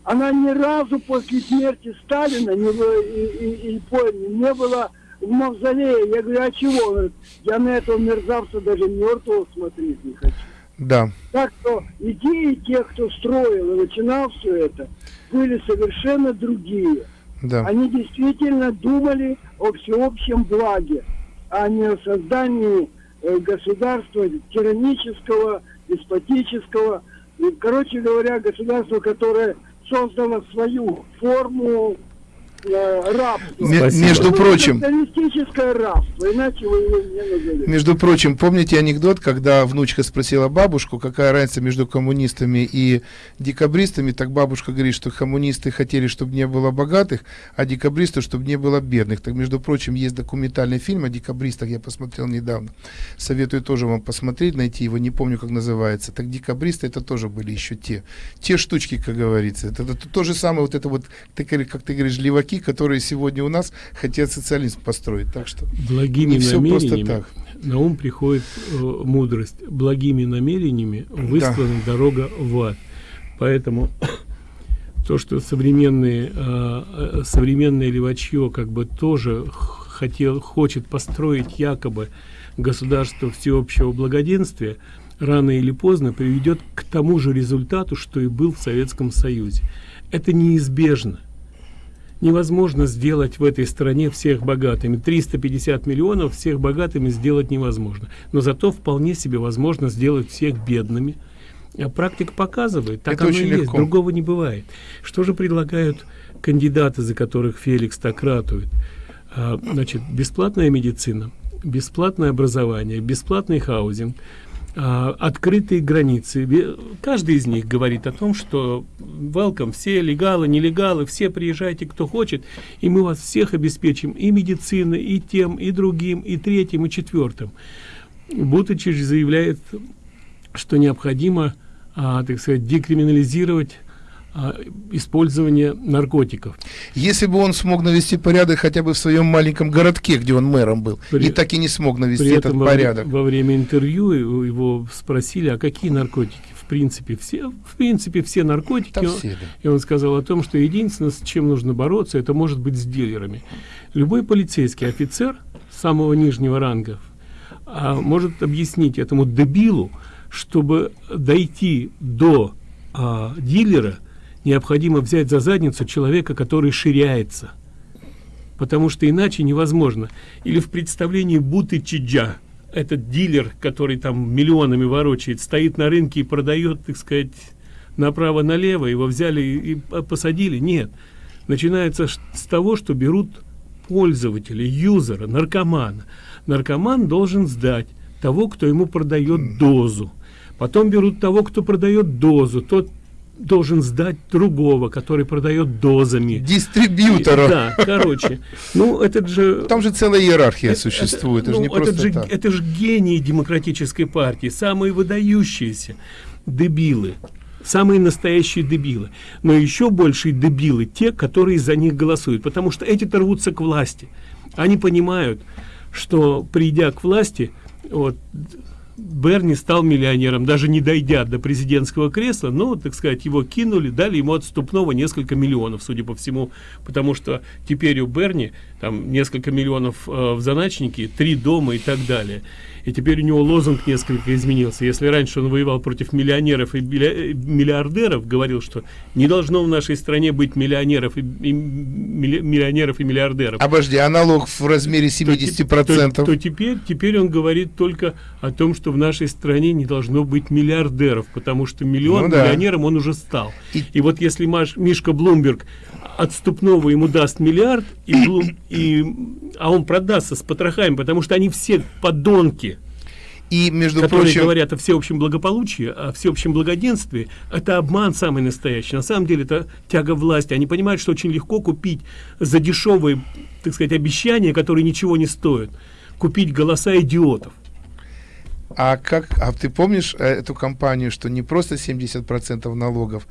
Speaker 16: Она ни разу после смерти Сталина не, и, и, и, не была в мавзолее. Я говорю, а чего? Он говорит, я на этого мерзавца даже мертвого смотреть не хочу.
Speaker 7: Да.
Speaker 16: Так что идеи тех, кто строил и начинал все это, были совершенно другие.
Speaker 7: Да.
Speaker 16: Они действительно думали о всеобщем благе, а не о создании э, государства тиранического, деспотического. Короче говоря, государство, которое создала свою форму рабство.
Speaker 7: Ме- между
Speaker 16: Это
Speaker 7: прочим-
Speaker 16: рабство, иначе вы его не назовете.
Speaker 7: Между прочим, помните анекдот, когда внучка спросила бабушку, какая разница между коммунистами и декабристами, так бабушка говорит, что коммунисты хотели, чтобы не было богатых, а декабристы, чтобы не было бедных. Так, между прочим, есть документальный фильм о декабристах, я посмотрел недавно. Советую тоже вам посмотреть, найти его, не помню, как называется. Так декабристы это тоже были еще те. Те штучки, как говорится. Это, это то же самое, вот это вот, ты, как ты говоришь, леваки, которые сегодня у нас хотят социализм построить. Так что
Speaker 6: благими
Speaker 7: не все просто
Speaker 6: намерениями
Speaker 7: так.
Speaker 6: на ум приходит э, мудрость. Благими намерениями выслана дорога в ад. Поэтому то, что современные, э, э, современное левачье как бы тоже хотел, хочет построить якобы государство всеобщего благоденствия, рано или поздно приведет к тому же результату, что и был в Советском Союзе. Это неизбежно невозможно сделать в этой стране всех богатыми. 350 миллионов всех богатыми сделать невозможно. Но зато вполне себе возможно сделать всех бедными. А практика показывает так
Speaker 7: Это
Speaker 6: оно
Speaker 7: очень
Speaker 6: и есть
Speaker 7: легко.
Speaker 6: другого не бывает. Что же предлагают кандидаты за которых феликс так ратует? А, значит бесплатная медицина бесплатное образование бесплатный хаузинг открытые границы. Каждый из них говорит о том, что welcome, все легалы, нелегалы, все приезжайте, кто хочет, и мы вас всех обеспечим и медициной, и тем, и другим, и третьим, и четвертым. Бутычич заявляет, что необходимо, а, так сказать, декриминализировать а, использование наркотиков.
Speaker 7: Если бы он смог навести порядок хотя бы в своем маленьком городке, где он мэром был,
Speaker 6: При-
Speaker 7: и так и не смог навести
Speaker 6: При
Speaker 7: этот
Speaker 6: этом во,
Speaker 7: порядок.
Speaker 6: во время интервью его- спросили, а какие наркотики? В принципе, все, в принципе, все наркотики.
Speaker 7: Все, да.
Speaker 6: И он сказал о том, что единственное, с чем нужно бороться, это может быть с дилерами. Любой полицейский офицер самого нижнего ранга а, может объяснить этому дебилу, чтобы дойти до а, дилера, необходимо взять за задницу человека, который ширяется потому что иначе невозможно. Или в представлении Бутычиджа, этот дилер, который там миллионами ворочает, стоит на рынке и продает, так сказать, направо-налево, его взяли и, и по- посадили. Нет. Начинается с того, что берут пользователя, юзера, наркомана. Наркоман должен сдать того, кто ему продает дозу. Потом берут того, кто продает дозу. Тот должен сдать другого, который продает дозами.
Speaker 7: Дистрибьютора.
Speaker 6: Да, короче. Ну, этот же...
Speaker 7: Там же целая иерархия
Speaker 6: Это-
Speaker 7: существует, это,
Speaker 6: ну,
Speaker 7: же не
Speaker 6: этот же,
Speaker 7: так.
Speaker 6: это же гении демократической партии, самые выдающиеся дебилы, самые настоящие дебилы. Но еще большие дебилы те, которые за них голосуют, потому что эти-то рвутся к власти. Они понимают, что придя к власти, вот, Берни стал миллионером, даже не дойдя до президентского кресла, но, так сказать, его кинули, дали ему отступного несколько миллионов, судя по всему, потому что теперь у Берни там несколько миллионов э, в заначнике, три дома и так далее. И теперь у него лозунг несколько изменился. Если раньше он воевал против миллионеров и э, миллиардеров, говорил, что не должно в нашей стране быть миллионеров и, и милли- миллионеров и миллиардеров.
Speaker 7: Обожди, а налог в размере 70%.
Speaker 6: То, то теперь, теперь он говорит только о том, что в нашей стране не должно быть миллиардеров, потому что миллион
Speaker 7: Ну да.
Speaker 6: миллионером он уже стал. И, вот если Маш- Мишка Блумберг отступного ему даст миллиард, и, Блум- и, а он продастся с потрохами, потому что они все подонки.
Speaker 7: И, между
Speaker 6: которые
Speaker 7: прочим-
Speaker 6: говорят о всеобщем благополучии, о всеобщем благоденствии, это обман самый настоящий. На самом деле это тяга власти. Они понимают, что очень легко купить за дешевые, так сказать, обещания, которые ничего не стоят, купить голоса идиотов.
Speaker 7: А как, а ты помнишь э, эту компанию, что не просто 70% налогов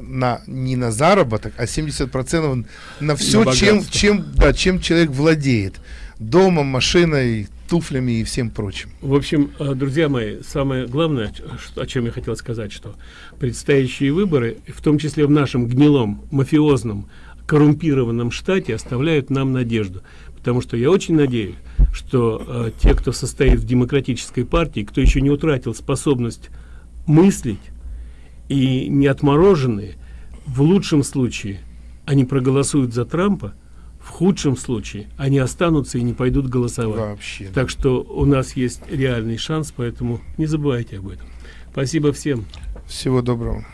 Speaker 7: на не на заработок, а 70% на все,
Speaker 6: На
Speaker 7: чем, чем, да, чем человек владеет, домом, машиной, туфлями и всем прочим.
Speaker 6: В общем, э, друзья мои, самое главное, о чем я хотел сказать, что предстоящие выборы, в том числе в нашем гнилом, мафиозном, коррумпированном штате, оставляют нам надежду. Потому что я очень надеюсь, что э, те, кто состоит в демократической партии, кто еще не утратил способность мыслить и не отмороженные, в лучшем случае они проголосуют за Трампа, в худшем случае они останутся и не пойдут голосовать.
Speaker 7: Вообще.
Speaker 6: Так что у нас есть реальный шанс, поэтому не забывайте об этом. Спасибо всем.
Speaker 7: Всего доброго.